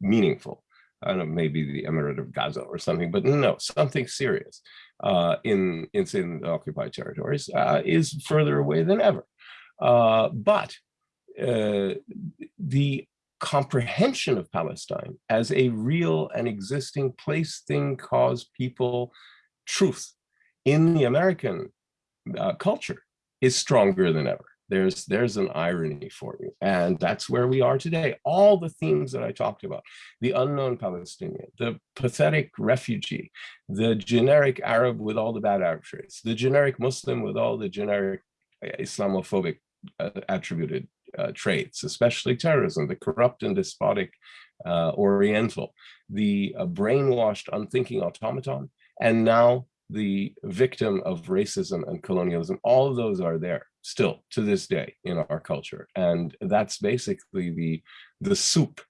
meaningful I don't know, maybe the Emirate of Gaza or something, but no, something serious uh, in, in, in the occupied territories uh, is further away than ever. Uh, but uh, the comprehension of Palestine as a real and existing place, thing, cause, people, truth in the American uh, culture is stronger than ever. There's there's an irony for you and that's where we are today. All the themes that i talked about the unknown palestinian the pathetic refugee the generic arab with all the bad traits the generic muslim with all the generic uh, islamophobic uh, attributed uh, traits especially terrorism the corrupt and despotic uh, oriental the uh, brainwashed unthinking automaton and now the victim of racism and colonialism all of those are there still to this day in our culture. And that's basically the, the soup,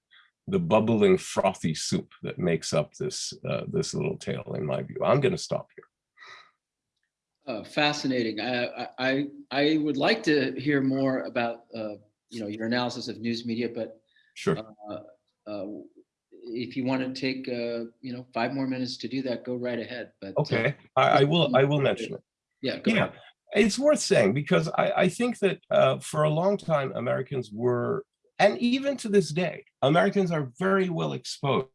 the bubbling frothy soup that makes up this, uh, this little tale in my view. I'm gonna stop here. Uh, fascinating. I, I, I would like to hear more about, uh, you know, your analysis of news media, but sure. Uh, uh, if you want to take, uh, you know, five more minutes to do that, go right ahead. But okay, I, I will. I will mention it. Yeah. yeah. Ahead it's worth saying because I, I think that uh, for a long time, Americans were, and even to this day, Americans are very well exposed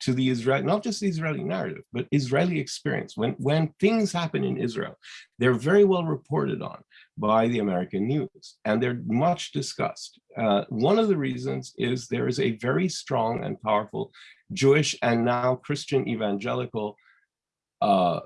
to the Israeli, not just the Israeli narrative, but Israeli experience. When, when things happen in Israel, they're very well reported on by the American news, and they're much discussed. Uh, one of the reasons is there is a very strong and powerful Jewish and now Christian evangelical uh,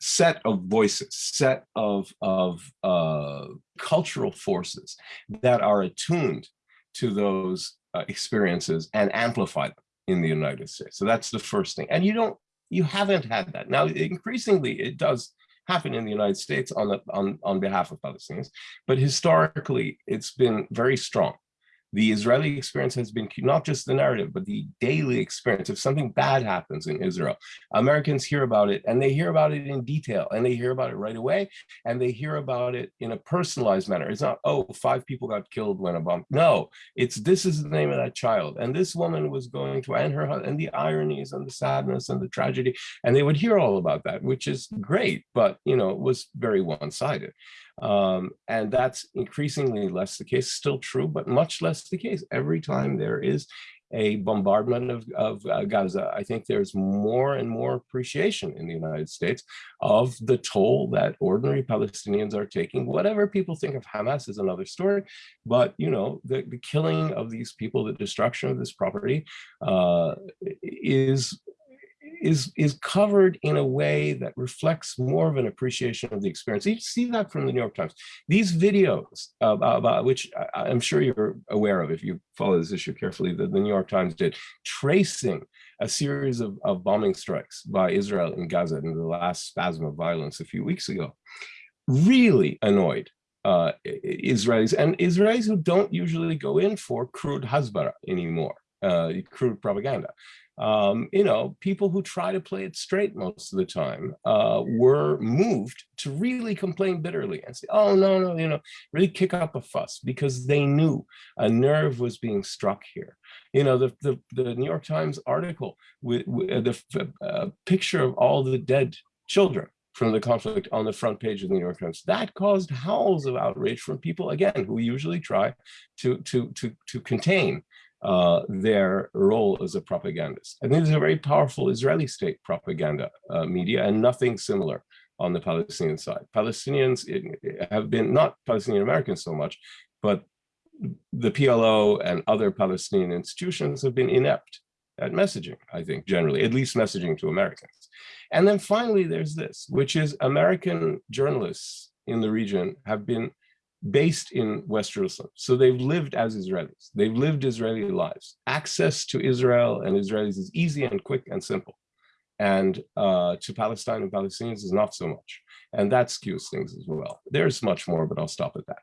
set of voices, set of, of uh, cultural forces that are attuned to those uh, experiences and amplify them in the United States. So that's the first thing. And you don't, you haven't had that. Now, increasingly, it does happen in the United States on, the, on, on behalf of Palestinians, but historically, it's been very strong the Israeli experience has been not just the narrative, but the daily experience. If something bad happens in Israel, Americans hear about it and they hear about it in detail and they hear about it right away and they hear about it in a personalized manner. It's not, oh, five people got killed when a bomb. No, it's this is the name of that child. And this woman was going to, and her, and the ironies and the sadness and the tragedy. And they would hear all about that, which is great, but, you know, it was very one-sided. Um, and that's increasingly less the case, still true, but much less the case. Every time there is a bombardment of, of uh, Gaza, I think there's more and more appreciation in the United States of the toll that ordinary Palestinians are taking. Whatever people think of Hamas is another story, but you know, the, the killing of these people, the destruction of this property uh, is is is covered in a way that reflects more of an appreciation of the experience. You see that from the New York Times. These videos about which I, am sure you're aware of if you follow this issue carefully, that the New York Times did, tracing a series of, of bombing strikes by Israel in Gaza in the last spasm of violence a few weeks ago really annoyed uh, Israelis and Israelis who don't usually go in for crude hasbara anymore, uh, crude propaganda. Um, you know, people who try to play it straight most of the time uh, were moved to really complain bitterly and say, oh, no, no, you know, really kick up a fuss because they knew a nerve was being struck here. You know, the, the, the New York Times article with, with the uh, picture of all the dead children from the conflict on the front page of the New York Times. That caused howls of outrage from people, again, who usually try to, to, to, to contain uh, their role as a propagandist. Think there's a very powerful Israeli state propaganda uh, media and nothing similar on the Palestinian side. Palestinians have been, not Palestinian Americans so much, but the PLO and other Palestinian institutions have been inept at messaging, I think, generally, at least messaging to Americans. And then finally, there's this, which is American journalists in the region have been based in West Jerusalem. So they've lived as Israelis. They've lived Israeli lives. Access to Israel and Israelis is easy and quick and simple. And uh, to Palestine and Palestinians is not so much. And that skews things as well. There's much more, but I'll stop at that.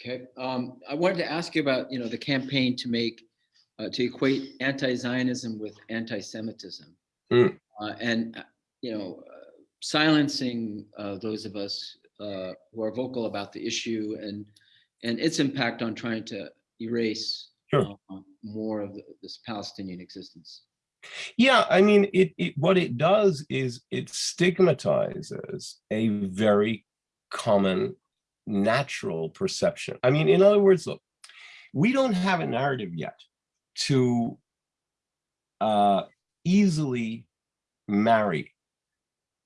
Okay. Um, I wanted to ask you about, you know, the campaign to make, uh, to equate anti-Zionism with anti-Semitism. Mm. Uh, and, uh, you know, uh, silencing uh, those of us uh, who are vocal about the issue and and its impact on trying to erase sure. uh, more of the, this Palestinian existence. Yeah, I mean, it, it what it does is it stigmatizes a very common natural perception. I mean, in other words, look, we don't have a narrative yet to uh, easily marry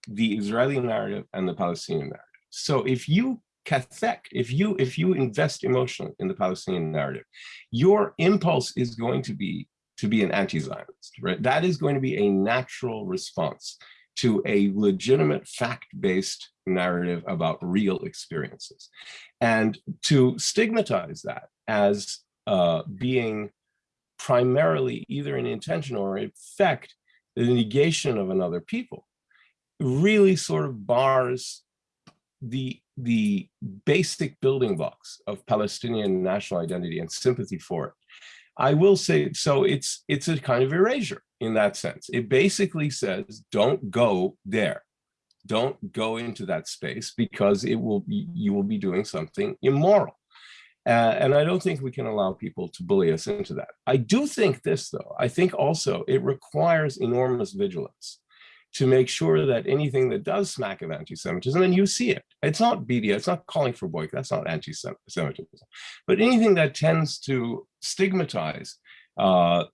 the Israeli narrative and the Palestinian narrative. So if you cathect, if you if you invest emotionally in the Palestinian narrative, your impulse is going to be to be an anti-Zionist, right? That is going to be a natural response to a legitimate fact-based narrative about real experiences. And to stigmatize that as uh, being primarily either an intention or in effect the negation of another people really sort of bars the the basic building blocks of Palestinian national identity and sympathy for it. I will say, so it's it's a kind of erasure in that sense. It basically says, don't go there. Don't go into that space because it will be, you will be doing something immoral. Uh, and I don't think we can allow people to bully us into that. I do think this, though. I think also it requires enormous vigilance to make sure that anything that does smack of anti-Semitism, and you see it, it's not BDS, it's not calling for boycott, that's not anti-Semitism, but anything that tends to stigmatize uh,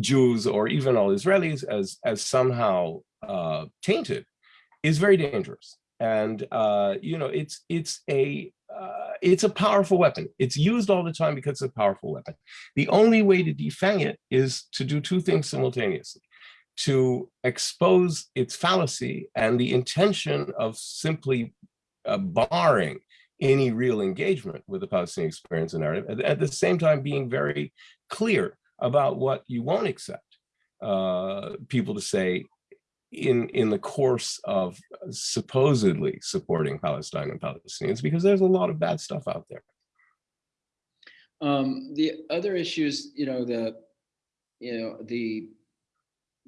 Jews or even all Israelis as, as somehow uh, tainted is very dangerous. And, uh, you know, it's, it's a, uh, it's a powerful weapon. It's used all the time because it's a powerful weapon. The only way to defang it is to do two things simultaneously to expose its fallacy and the intention of simply uh, barring any real engagement with the Palestinian experience and narrative, at, at the same time being very clear about what you won't accept uh, people to say in, in the course of supposedly supporting Palestine and Palestinians, because there's a lot of bad stuff out there. Um, the other issues, you know, the, you know, the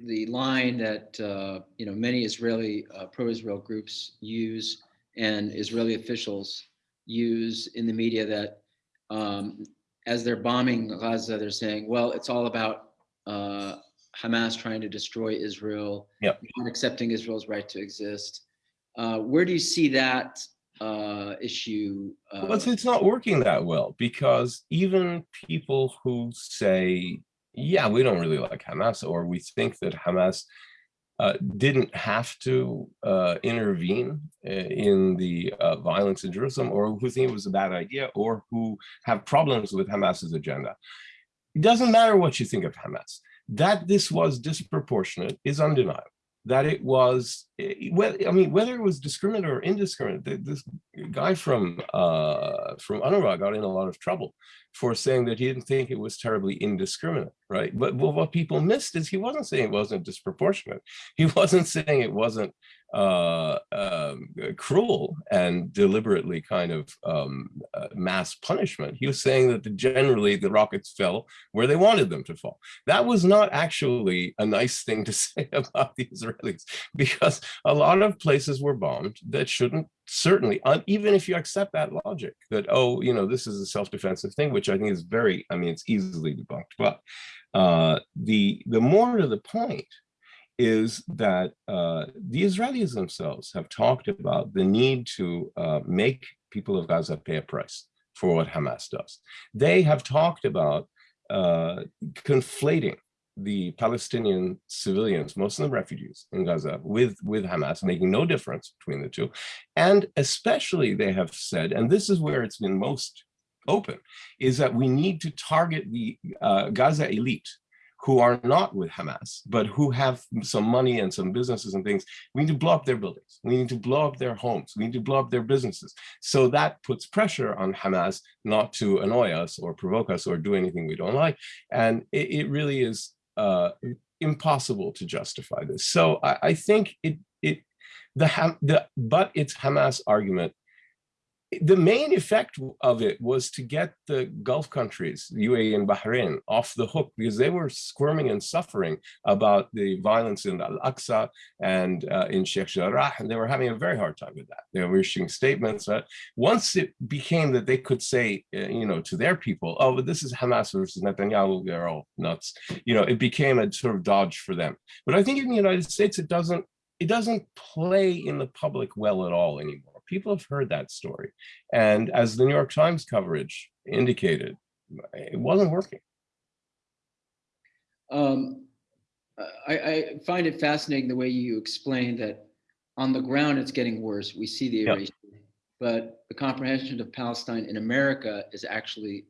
the line that uh, you know many Israeli uh, pro-Israel groups use and Israeli officials use in the media that um, as they're bombing Gaza, they're saying, well, it's all about uh, Hamas trying to destroy Israel, yep. not accepting Israel's right to exist. Uh, where do you see that uh, issue? well, it's, it's not working that well because even people who say yeah, we don't really like Hamas, or we think that Hamas uh, didn't have to uh, intervene uh, in the uh, violence in Jerusalem, or who think it was a bad idea, or who have problems with Hamas's agenda. It doesn't matter what you think of Hamas. That this was disproportionate is undeniable. That it was eh, I mean, whether it was discriminate or indiscriminate, this guy from uh, from Anurag got in a lot of trouble for saying that he didn't think it was terribly indiscriminate, right? But well, what people missed is he wasn't saying it wasn't disproportionate. He wasn't saying it wasn't uh, um, cruel and deliberately kind of um, uh, mass punishment. He was saying that the, generally the rockets fell where they wanted them to fall. That was not actually a nice thing to say about the Israelis because a lot of places were bombed that shouldn't certainly, uh, even if you accept that logic that, oh, you know, this is a self-defensive thing, which I think is very, I mean, it's easily debunked, but uh, the, the more to the point is that uh, the Israelis themselves have talked about the need to uh, make people of Gaza pay a price for what Hamas does. They have talked about uh, conflating the Palestinian civilians, most of them refugees in Gaza, with, with Hamas, making no difference between the two. And especially they have said, and this is where it's been most open, is that we need to target the uh, Gaza elite who are not with Hamas, but who have some money and some businesses and things, we need to blow up their buildings. We need to blow up their homes. We need to blow up their businesses. So that puts pressure on Hamas not to annoy us or provoke us or do anything we don't like. And it, it really is uh, impossible to justify this. So I, I think it, it the, the, but it's Hamas argument the main effect of it was to get the Gulf countries, UAE and Bahrain, off the hook because they were squirming and suffering about the violence in Al-Aqsa and uh, in Sheikh Jarrah, and they were having a very hard time with that. They were issuing statements. That once it became that they could say, uh, you know, to their people, oh, but this is Hamas versus Netanyahu, they're all nuts. You know, it became a sort of dodge for them. But I think in the United States, it doesn't, it doesn't play in the public well at all anymore people have heard that story. And as the New York Times coverage indicated, it wasn't working. Um, I, I, find it fascinating the way you explain that on the ground it's getting worse. We see the erasure, but the comprehension of Palestine in America is actually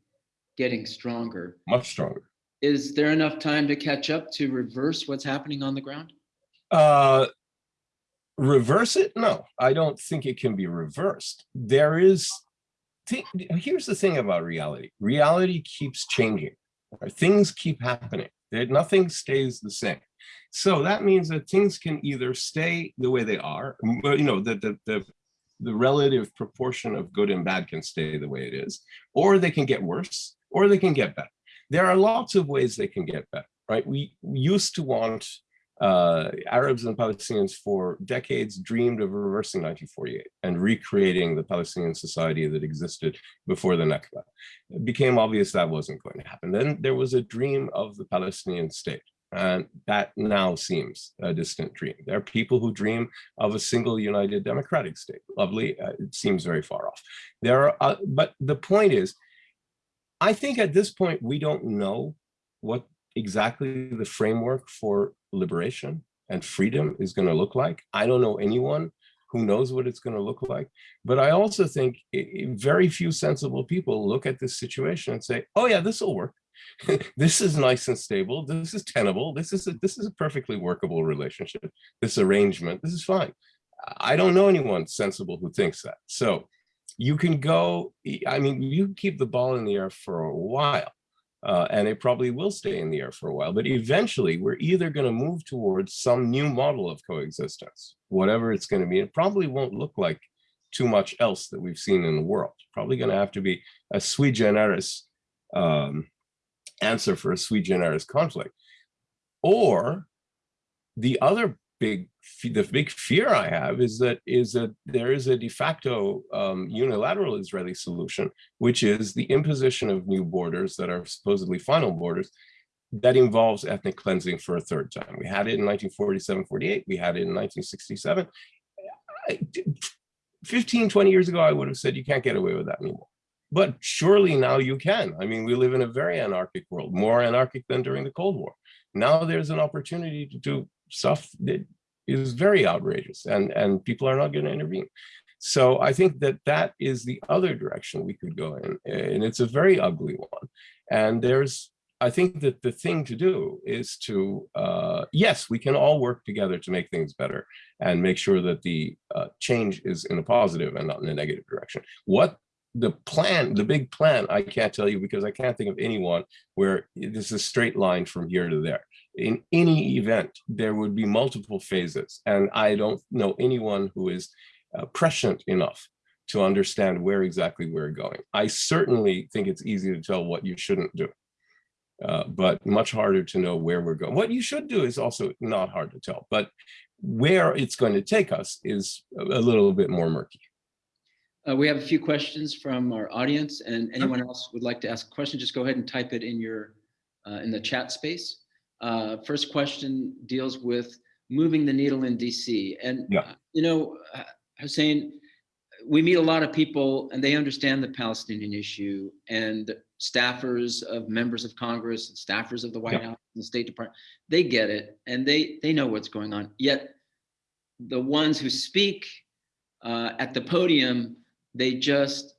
getting stronger. Much stronger. Is there enough time to catch up to reverse what's happening on the ground? Uh, reverse it? No, I don't think it can be reversed. There is, here's the thing about reality. Reality keeps changing. Things keep happening. Nothing stays the same. So that means that things can either stay the way they are, you know, the, the, the, the relative proportion of good and bad can stay the way it is, or they can get worse, or they can get better. There are lots of ways they can get better, right? We used to want uh, Arabs and Palestinians for decades dreamed of reversing 1948 and recreating the Palestinian society that existed before the Nakba. It became obvious that wasn't going to happen. Then there was a dream of the Palestinian state. And that now seems a distant dream. There are people who dream of a single united democratic state. Lovely, uh, it seems very far off. There are, uh, but the point is, I think at this point, we don't know what exactly the framework for liberation and freedom is going to look like. I don't know anyone who knows what it's going to look like. But I also think very few sensible people look at this situation and say, oh yeah, this will work. this is nice and stable. This is tenable. This is a, this is a perfectly workable relationship. This arrangement, this is fine. I don't know anyone sensible who thinks that. So you can go, I mean, you keep the ball in the air for a while uh, and it probably will stay in the air for a while. But eventually, we're either going to move towards some new model of coexistence, whatever it's going to be. It probably won't look like too much else that we've seen in the world. Probably going to have to be a sui generis um, answer for a sui generis conflict. Or the other big the big fear I have is that is that there is a de facto um, unilateral Israeli solution, which is the imposition of new borders that are supposedly final borders that involves ethnic cleansing for a third time. We had it in 1947, 48. We had it in 1967. 15, 20 years ago, I would have said you can't get away with that anymore. But surely now you can. I mean, we live in a very anarchic world, more anarchic than during the Cold War. Now there's an opportunity to do stuff that is very outrageous and, and people are not going to intervene. So I think that that is the other direction we could go in, and it's a very ugly one. And there's I think that the thing to do is to, uh, yes, we can all work together to make things better and make sure that the uh, change is in a positive and not in a negative direction. What the plan, the big plan, I can't tell you because I can't think of anyone where this is a straight line from here to there. In any event, there would be multiple phases, and I don't know anyone who is uh, prescient enough to understand where exactly we're going. I certainly think it's easy to tell what you shouldn't do, uh, but much harder to know where we're going. What you should do is also not hard to tell, but where it's going to take us is a little bit more murky. Uh, we have a few questions from our audience and anyone else would like to ask a question, just go ahead and type it in your uh, in the chat space. Uh, first question deals with moving the needle in DC. And, Yeah. you know, Hussein, we meet a lot of people and they understand the Palestinian issue and staffers of members of Congress and staffers of the White Yeah. House and the State Department, they get it and they, they know what's going on. Yet the ones who speak uh, at the podium, they just,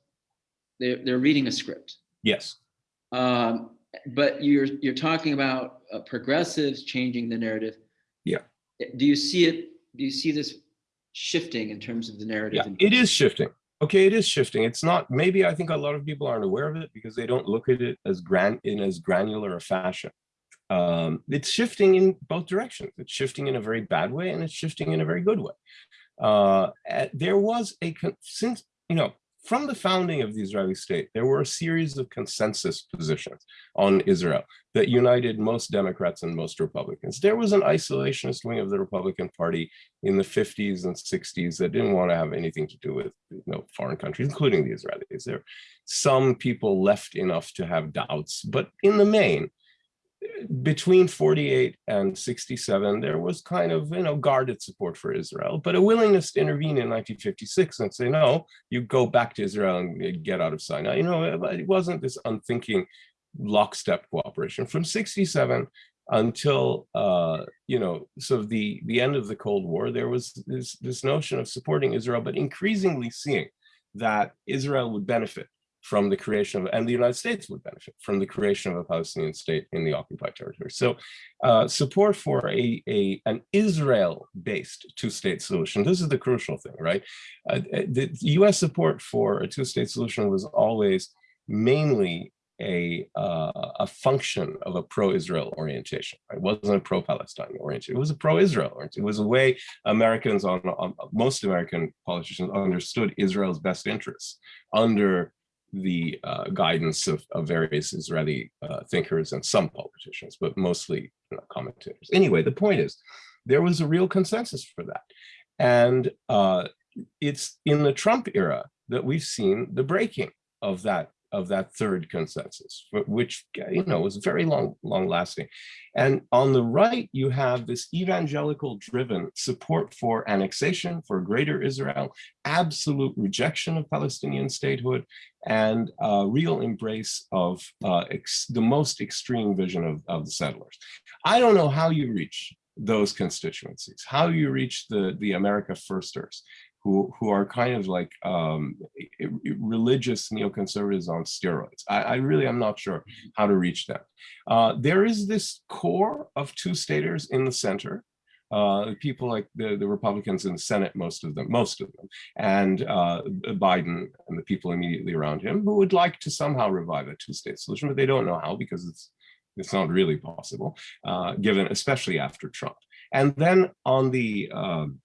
they're, they're reading a script. Yes. Um, but you're you're talking about uh, progressives changing the narrative. Yeah. Do you see it? Do you see this shifting in terms of the narrative? Yeah, it is shifting. Okay, it is shifting. It's not, maybe I think a lot of people aren't aware of it because they don't look at it as grand in as granular a fashion. Um, it's shifting in both directions. It's shifting in a very bad way and it's shifting in a very good way. Uh, uh, there was a, since, you know, from the founding of the Israeli state, there were a series of consensus positions on Israel that united most Democrats and most Republicans. There was an isolationist wing of the Republican Party in the 50s and 60s that didn't want to have anything to do with you know, foreign countries, including the Israelis. There, some people left enough to have doubts, but in the main, between 48 and 67, there was kind of, you know, guarded support for Israel, but a willingness to intervene in 1956 and say, no, you go back to Israel and get out of Sinai. You know, it wasn't this unthinking lockstep cooperation. From 67 until, uh, you know, sort of the, the end of the Cold War, there was this, this notion of supporting Israel, but increasingly seeing that Israel would benefit from the creation of, and the United States would benefit from the creation of a Palestinian state in the occupied territory. So uh, support for a, a an Israel-based two-state solution, this is the crucial thing, right? Uh, the US support for a two-state solution was always mainly a, uh, a function of a pro-Israel orientation. Right? It wasn't a pro-Palestine orientation. It was a pro-Israel orientation. It was a way Americans on, on most American politicians understood Israel's best interests under the uh, guidance of, of, various Israeli uh, thinkers and some politicians, but mostly you know, commentators. Anyway, the point is, there was a real consensus for that. And uh, it's in the Trump era that we've seen the breaking of that of that third consensus, which you know was very long, long lasting. And on the right, you have this evangelical driven support for annexation, for greater Israel, absolute rejection of Palestinian statehood, and a real embrace of uh, the most extreme vision of, of the settlers. I don't know how you reach those constituencies, how you reach the, the America Firsters, who, who are kind of like um, religious neoconservatives on steroids. I, I, really am not sure how to reach them. Uh, there is this core of two-staters in the center, uh, people like the, the Republicans in the Senate, most of them, most of them, and uh, Biden and the people immediately around him who would like to somehow revive a two-state solution, but they don't know how because it's it's not really possible, uh, given especially after Trump. And then on the um,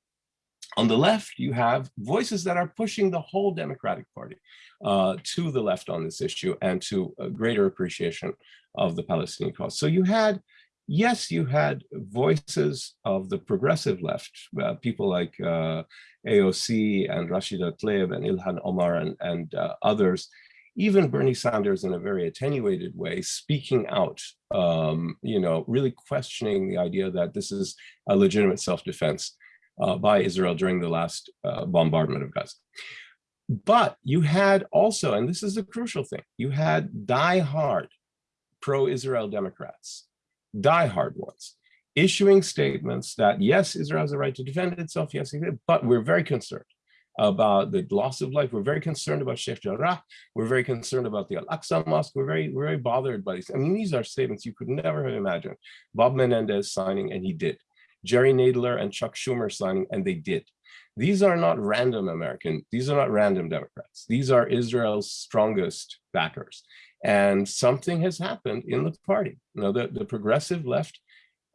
on the left, you have voices that are pushing the whole Democratic Party uh, to the left on this issue and to a greater appreciation of the Palestinian cause. So you had, yes, you had voices of the progressive left, uh, people like uh, AOC and Rashida Tlaib and Ilhan Omar and, and uh, others, even Bernie Sanders in a very attenuated way, speaking out, um, you know, really questioning the idea that this is a legitimate self-defense uh, by Israel during the last uh, bombardment of Gaza. But you had also, and this is a crucial thing, you had die-hard pro-Israel Democrats, die-hard ones, issuing statements that, yes, Israel has a right to defend itself, yes, but we're very concerned about the loss of life. We're very concerned about Sheikh Jarrah. We're very concerned about the Al-Aqsa Mosque. We're very, we're very bothered by these. I mean, these are statements you could never have imagined. Bob Menendez signing, and he did. Jerry Nadler and Chuck Schumer signing, and they did. These are not random American, these are not random Democrats. These are Israel's strongest backers. And something has happened in the party. You know, the, the progressive left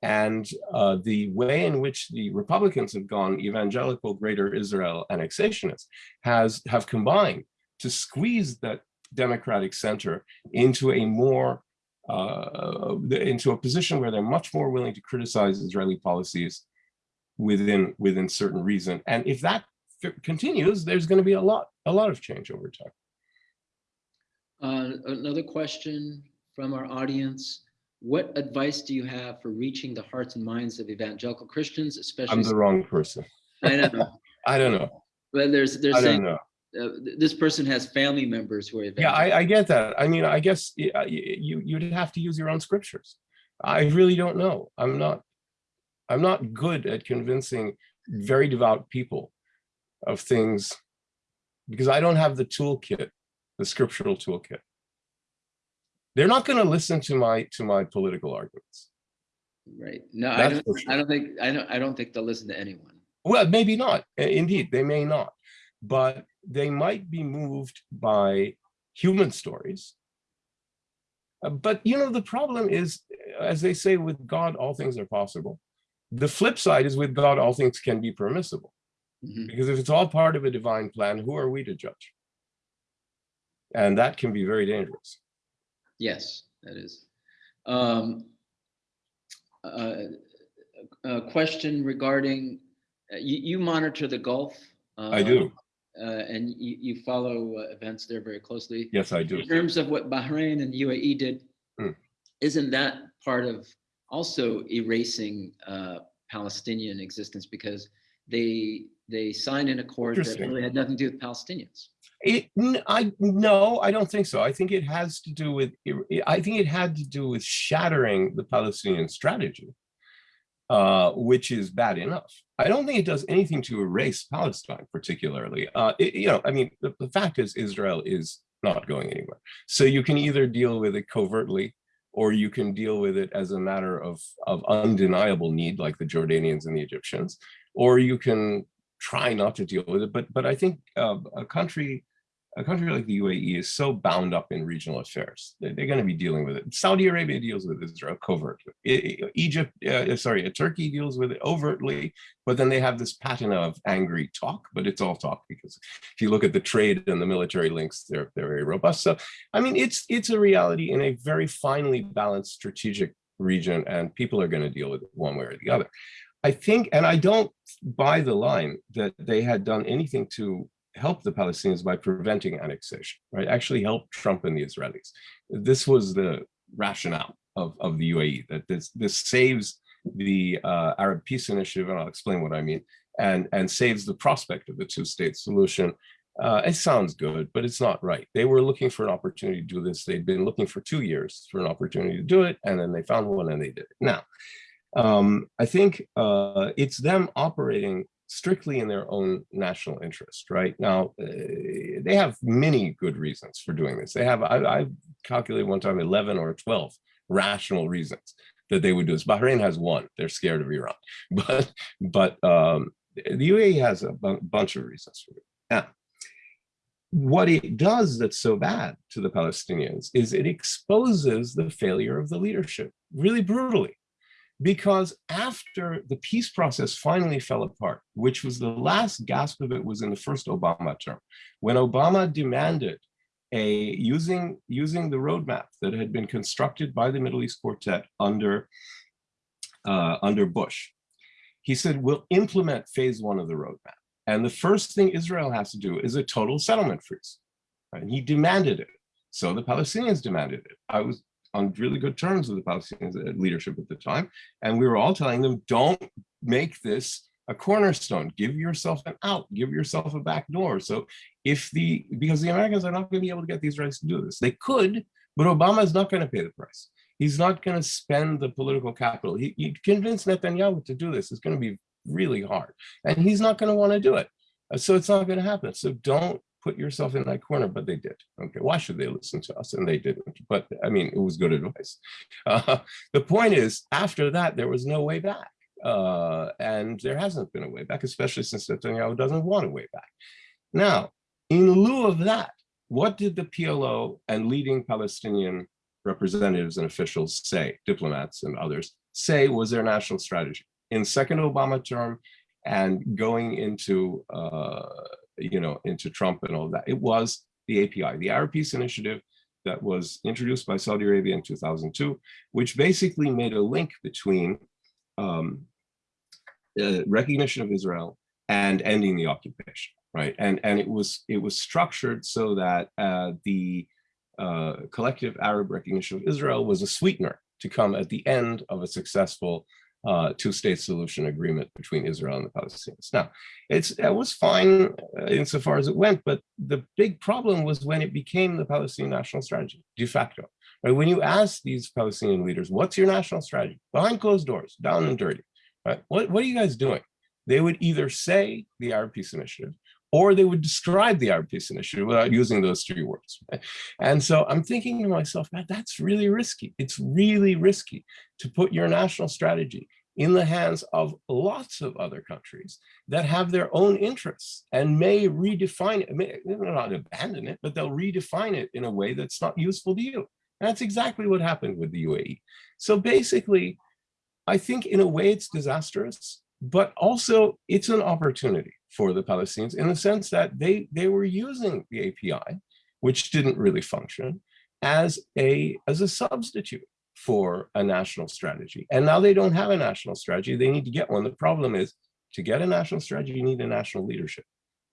and uh, the way in which the Republicans have gone evangelical greater Israel annexationists has have combined to squeeze that democratic center into a more uh, into a position where they're much more willing to criticize Israeli policies within within certain reason. And if that continues, there's going to be a lot a lot of change over time. Uh, another question from our audience. What advice do you have for reaching the hearts and minds of evangelical Christians, especially? I'm the wrong person. I know. I don't know. But there's, there's I saying don't know. Uh, this person has family members who are Yeah. I, I get that. I mean, I guess uh, you you'd have to use your own scriptures. I really don't know. I'm not. I'm not good at convincing very devout people of things because I don't have the toolkit, the scriptural toolkit. They're not going to listen to my to my political arguments. Right. No, I don't, sure. I don't think, I don't, I don't think they'll listen to anyone. Well, maybe not. Indeed, they may not, but they might be moved by human stories. Uh, But you know, the problem is, as they say, with God, all things are possible. The flip side is with God, all things can be permissible. Mhm. Because if it's all part of a divine plan, who are we to judge? And that can be very dangerous. Yes, that is. Um, uh, A question regarding, uh, you, you monitor the Gulf. I uh, do. Uh, And you, you follow uh, events there very closely. Yes, I do. In terms of what Bahrain and UAE did, Hmm. isn't that part of also erasing uh, Palestinian existence because they they signed an accord that really had nothing to do with Palestinians? It, I, no, I don't think so. I think it has to do with, I think it had to do with shattering the Palestinian strategy, uh, which is bad enough. I don't think it does anything to erase Palestine particularly. Uh, it- you know, I mean, the, the fact is Israel is not going anywhere. So you can either deal with it covertly or you can deal with it as a matter of, of undeniable need like the Jordanians and the Egyptians, or you can try not to deal with it. But but I think uh, a country a country like the UAE is so bound up in regional affairs. They- They're going to be dealing with it. Saudi Arabia deals with Israel covertly. Egypt, uh, sorry, Turkey deals with it overtly, but then they have this pattern of angry talk, but it's all talk because if you look at the trade and the military links, they're, they're very robust. So, I mean, it's, it's a reality in a very finely balanced strategic region and people are going to deal with it one way or the other. I think, and I don't buy the line that they had done anything to help the Palestinians by preventing annexation, right? Actually help Trump and the Israelis. This was the rationale of, of the UAE, that this, this saves the uh, Arab Peace Initiative, and I'll explain what I mean, and, and saves the prospect of the two-state solution. Uh, it sounds good, but it's not right. They were looking for an opportunity to do this. They'd been looking for two years for an opportunity to do it, and then they found one and they did it. Now, um, I think uh, it's them operating strictly in their own national interest, right? Now, uh, they have many good reasons for doing this. They have, I, I calculated one time 11 or 12 rational reasons that they would do this. Bahrain has one, they're scared of Iran, but, but um, the UAE has a bunch of reasons for it. What it does that's so bad to the Palestinians is it exposes the failure of the leadership really brutally because after the peace process finally fell apart, which was the last gasp of it was in the first Obama term, when Obama demanded a using using the roadmap that had been constructed by the Middle East Quartet under uh, under Bush, he said we'll implement phase one of the roadmap, and the first thing Israel has to do is a total settlement freeze, and he demanded it. So the Palestinians demanded it. I was on really good terms with the Palestinian leadership at the time. And we were all telling them, don't make this a cornerstone, give yourself an out, give yourself a back door. So if the, because the Americans are not gonna be able to get these rights to do this. They could, but Obama is not gonna pay the price. He's not gonna spend the political capital. He, he convinced Netanyahu to do this. It's gonna be really hard. And he's not gonna wanna do it. Uh, So it's not going to happen. So don't put yourself in that corner, but they did. Okay, why should they listen to us? And they didn't. But I mean, it was good advice. Uh, the point is, after that, there was no way back. Uh, and there hasn't been a way back, especially since Netanyahu doesn't want a way back. Now, in lieu of that, what did the PLO and leading Palestinian representatives and officials say, diplomats and others, say was their national strategy? In second Obama term and going into, uh, you know, into Trump and all that, it was the API, the Arab Peace Initiative that was introduced by Saudi Arabia in 2002, which basically made a link between um, uh, recognition of Israel and ending the occupation, right? And and it was it was structured so that uh, the uh, collective Arab recognition of Israel was a sweetener to come at the end of a successful uh, two-state solution agreement between Israel and the Palestinians. Now, it's it was fine uh, insofar as it went, but the big problem was when it became the Palestinian national strategy de facto. Right? When you ask these Palestinian leaders, "What's your national strategy?" behind closed doors, down and dirty, right? What what are you guys doing? They would either say the Arab Peace Initiative, or they would describe the Peace Initiative without using those three words. And so I'm thinking to myself, man, that's really risky. It's really risky to put your national strategy in the hands of lots of other countries that have their own interests and may redefine it, may not abandon it, but they'll redefine it in a way that's not useful to you. And that's exactly what happened with the UAE. So basically, I think in a way it's disastrous, but also it's an opportunity for the Palestinians in the sense that they, they were using the API, which didn't really function, as a, as a substitute for a national strategy. And now they don't have a national strategy, they need to get one. The problem is to get a national strategy, you need a national leadership.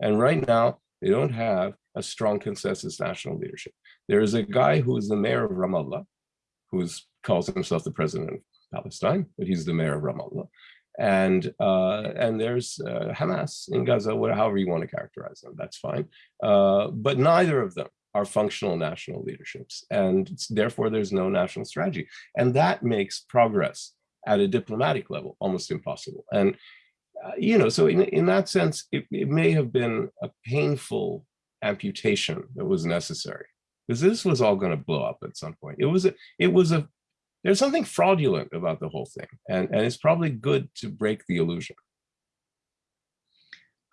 And right now, they don't have a strong consensus national leadership. There is a guy who is the mayor of Ramallah, who calls himself the president of Palestine, but he's the mayor of Ramallah. And uh, and there's uh, Hamas in Gaza, whatever, however you want to characterize them, that's fine. Uh, but neither of them are functional national leaderships. And therefore, there's no national strategy. And that makes progress at a diplomatic level almost impossible. And, uh, you know, so in, in that sense, it, it may have been a painful amputation that was necessary because this was all going to blow up at some point. It was a, it was a, there's something fraudulent about the whole thing. And, and it's probably good to break the illusion.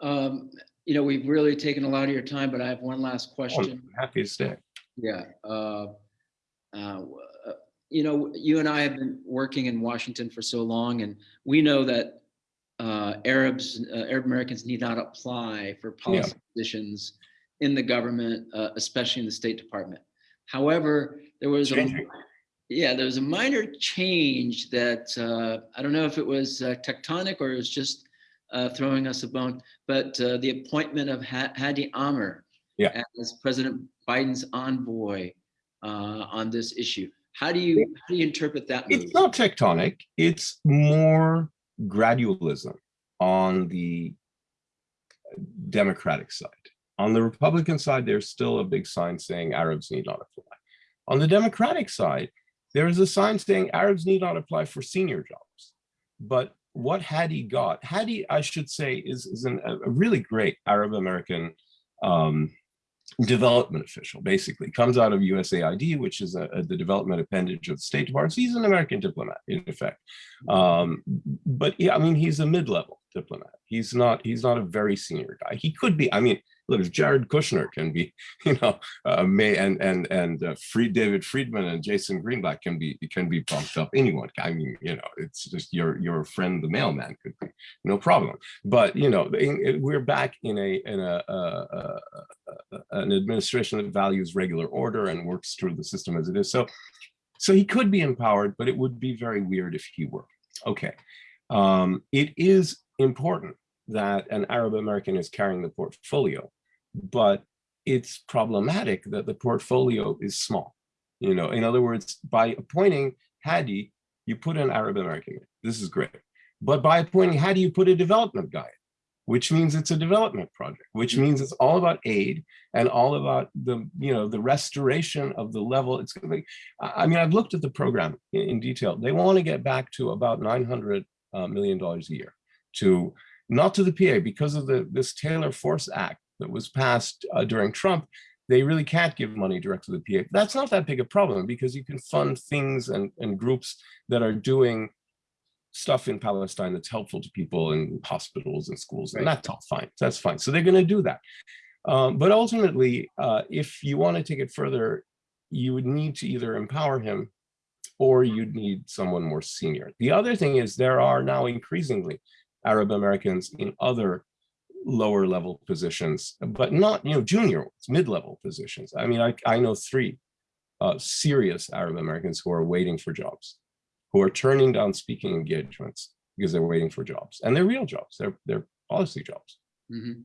Um, you know, we've really taken a lot of your time, but I have one last Oh, question. happy to stay. Yeah. uh, uh, You know, you and I have been working in Washington for so long, and we know that uh, Arabs, uh, Arab Americans need not apply for policy positions in the government, uh, especially in the State Department. However, there was a. yeah, there was a minor change that uh, I don't know if it was uh, tectonic or it was just uh, throwing us a bone, but uh, the appointment of Hadi Amr Yeah. as President Biden's envoy uh, on this issue. How do you how do you interpret that move? It's not tectonic, it's more gradualism on the Democratic side. On the Republican side, there's still a big sign saying Arabs need not apply. On the Democratic side, there is a sign saying Arabs need not apply for senior jobs. But what Hadi got, Hadi, I should say, is, is an, a really great Arab American um, development official, basically. Comes out of USAID, which is a, a- the development appendage of the State Department. He's an American diplomat, in effect. Um, but yeah, I mean, he's a mid-level diplomat. He's not, he's not a very senior guy. He could be, I mean, if Jared Kushner can be, you know, uh, May and and and uh, Free David Friedman and Jason Greenblatt can be can be bumped up. Anyone, I mean, you know, it's just your your friend the mailman could be no problem. But you know, in- we're back in a in a an administration that values regular order and works through the system as it is. So, so he could be empowered, but it would be very weird if he were. Okay, um, it is important that an Arab American is carrying the portfolio, but it's problematic that the portfolio is small. You know, in other words, by appointing Hadi, you put an Arab American. This is great. But by appointing Hadi, you put a development guy, which means it's a development project, which means it's all about aid and all about the, you know, the restoration of the level. It's gonna be, I I mean, I've looked at the program in, in detail. They want to get back to about 900 uh, million dollars a year to not to the PA because of the this Taylor Force Act that was passed uh, during Trump. They really can't give money direct to the PA. That's not that big a problem because you can fund things and, and groups that are doing stuff in Palestine that's helpful to people in hospitals and schools, and that's all fine. That's fine. So they're going to do that. Um, but ultimately, uh, if you want to take it further, you would need to either empower him or you'd need someone more senior. The other thing is there are now increasingly Arab Americans in other lower level positions, but not, you know, junior mid-level positions. I mean, I, I know three uh, serious Arab Americans who are waiting for jobs, who are turning down speaking engagements because they're waiting for jobs and they're real jobs. They're, they're policy jobs. Mhm.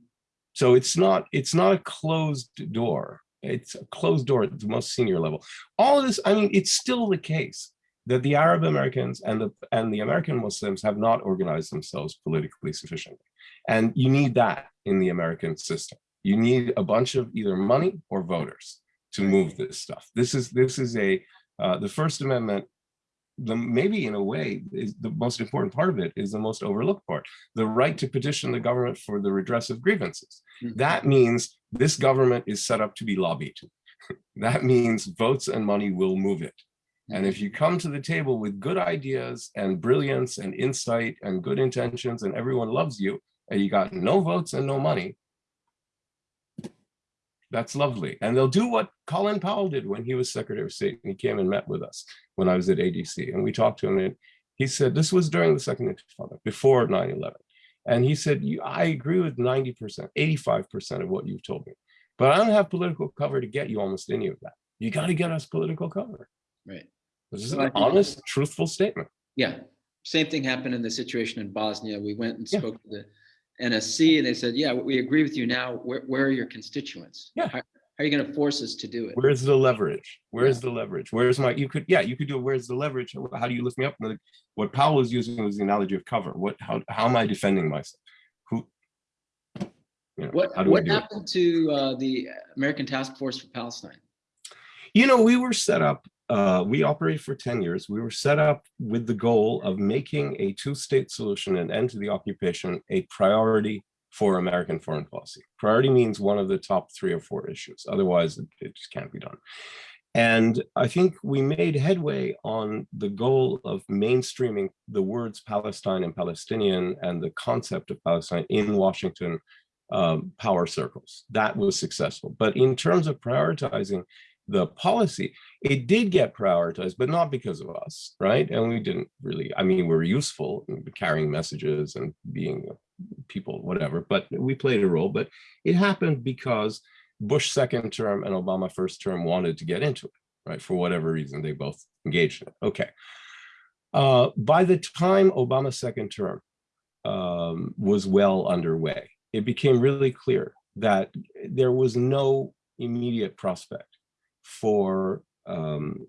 So it's not it's not a closed door. It's a closed door at the most senior level. All of this, I mean, it's still the case that the Arab Americans and the and the American Muslims have not organized themselves politically sufficiently. And you need that in the American system. You need a bunch of either money or voters to move this stuff. This is this is a uh, the First Amendment. The maybe in a way is the most important part of it is the most overlooked part. The right to petition the government for the redress of grievances. Mhm. That means this government is set up to be lobbied. that means votes and money will move it. And if you come to the table with good ideas and brilliance and insight and good intentions and everyone loves you and you got no votes and no money, that's lovely. And they'll do what Colin Powell did when he was Secretary of State and he came and met with us when I was at ADC and we talked to him and he said, this was during the second intifada, before 9-11. And he said, you, I agree with 90%, 85% of what you've told me, but I don't have political cover to get you almost any of that. You got to get us political cover. Right. This is an honest, truthful statement. Yeah, same thing happened in the situation in Bosnia. We went and Yeah. spoke to the NSC and they said, yeah, we agree with you now. Where, where are your constituents? Yeah. How, how are you going to force us to do it? Where's the leverage? Where's the leverage? Where's my, you could, yeah, you could do, it. where's the leverage? How do you lift me up? And What Powell was using was the analogy of cover. What, how, how am I defending myself? Who? you know, What, what do it? happened to uh, the American Task Force for Palestine? You know, we were set up, uh, we operated for 10 years. We were set up with the goal of making a two-state solution and end to the occupation a priority for American foreign policy. Priority means one of the top three or four issues. Otherwise, it, just can't be done. And I think we made headway on the goal of mainstreaming the words Palestine and Palestinian and the concept of Palestine in Washington um, power circles. That was successful. But in terms of prioritizing the policy, it did get prioritized, but not because of us, right? And we didn't really, I mean, we were useful in carrying messages and being people, whatever, but we played a role, but it happened because Bush second term and Obama first term wanted to get into it, right? For whatever reason, they both engaged in it. Okay. Uh, by the time Obama's second term um, was well underway, it became really clear that there was no immediate prospect for um,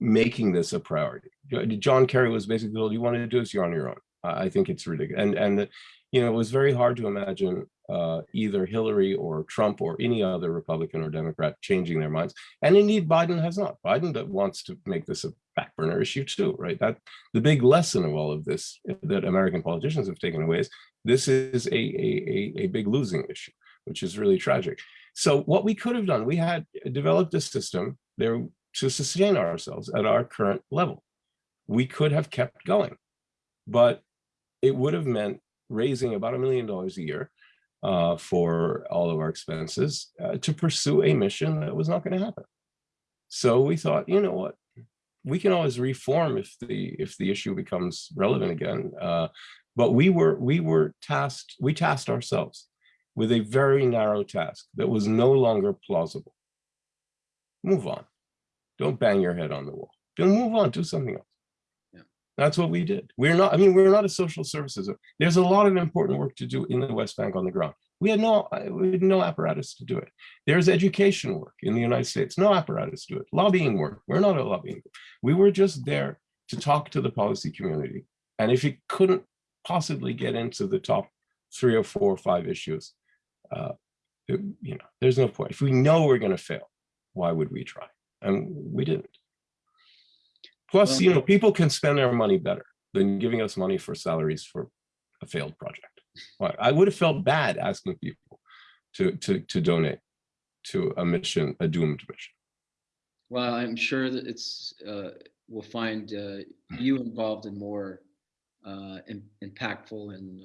making this a priority. John Kerry was basically told, you want to do this, you're on your own. I think it's ridiculous. And, and you know, it was very hard to imagine uh, either Hillary or Trump or any other Republican or Democrat changing their minds. And indeed, Biden has not. Biden wants to make this a back burner issue too, right? That the big lesson of all of this that American politicians have taken away is this is a, a, a, a big losing issue, which is really tragic. So what we could have done, we had developed a system there to sustain ourselves at our current level. We could have kept going, but it would have meant raising about a million dollars a year uh, for all of our expenses uh, to pursue a mission that was not going to happen. So we thought, you know what, we can always reform if the if the issue becomes relevant again. Uh, but we were we were tasked, we tasked ourselves with a very narrow task that was no longer plausible. Move on. Don't bang your head on the wall. Don't move on, do something else. Yeah. That's what we did. We're not, I mean, we're not a social services. There's a lot of important work to do in the West Bank on the ground. We had no, uh, we had no apparatus to do it. There's education work in the United States, no apparatus to do it. Lobbying work, we're not a lobbying. group. We were just there to talk to the policy community. And if it couldn't possibly get into the top three or four or five issues, uh, it- you know, there's no point. If we know we're going to fail, why would we try? And we didn't. Plus, Well- you know, people can spend their money better than giving us money for salaries for a failed project. Why? I would have felt bad asking people to to to donate to a mission, a doomed mission. Well, I'm sure that it's, uh, we'll find uh, you involved in more uh, im- impactful and.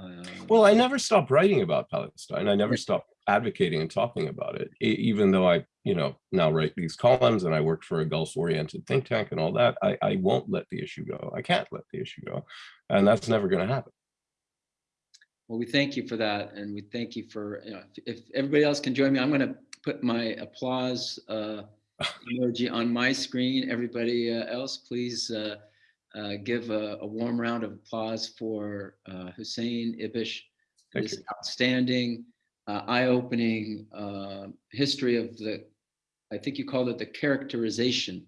Uh, Well, I never stopped writing about Palestine. I never stopped advocating and talking about it, even though I, you know, now write these columns and I work for a Gulf-oriented think tank and all that. I, I won't let the issue go. I can't let the issue go, and that's never going to happen. Well, we thank you for that, and we thank you for, you know, if if everybody else can join me, I'm going to put my applause uh, emoji on my screen. Everybody uh, else, please uh, uh, give a a warm round of applause for uh, Hussein Ibish. Thank This outstanding, uh, eye-opening uh, history of the, I think you called it the characterization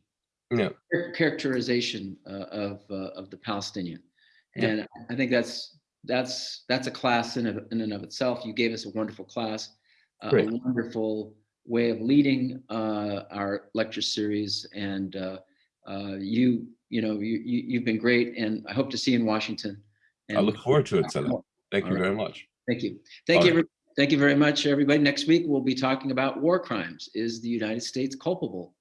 Yeah, char- characterization uh, of uh, of the Palestinian, Yeah. and I think that's that's that's a class in of, in and of itself. You gave us a wonderful class, uh, a wonderful way of leading uh, our lecture series, and uh, uh, you you know you, you you've been great, and I hope to see you in Washington. And I look forward to it, Salah. Thank you All right. very much. Thank you. Thank you. All every- Thank you very much, everybody. Next week, we'll be talking about war crimes. Is the United States culpable?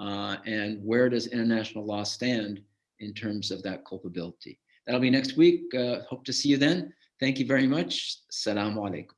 Uh, and where does international law stand in terms of that culpability? That'll be next week. Uh, hope to see you then. Thank you very much. Salaam alaikum.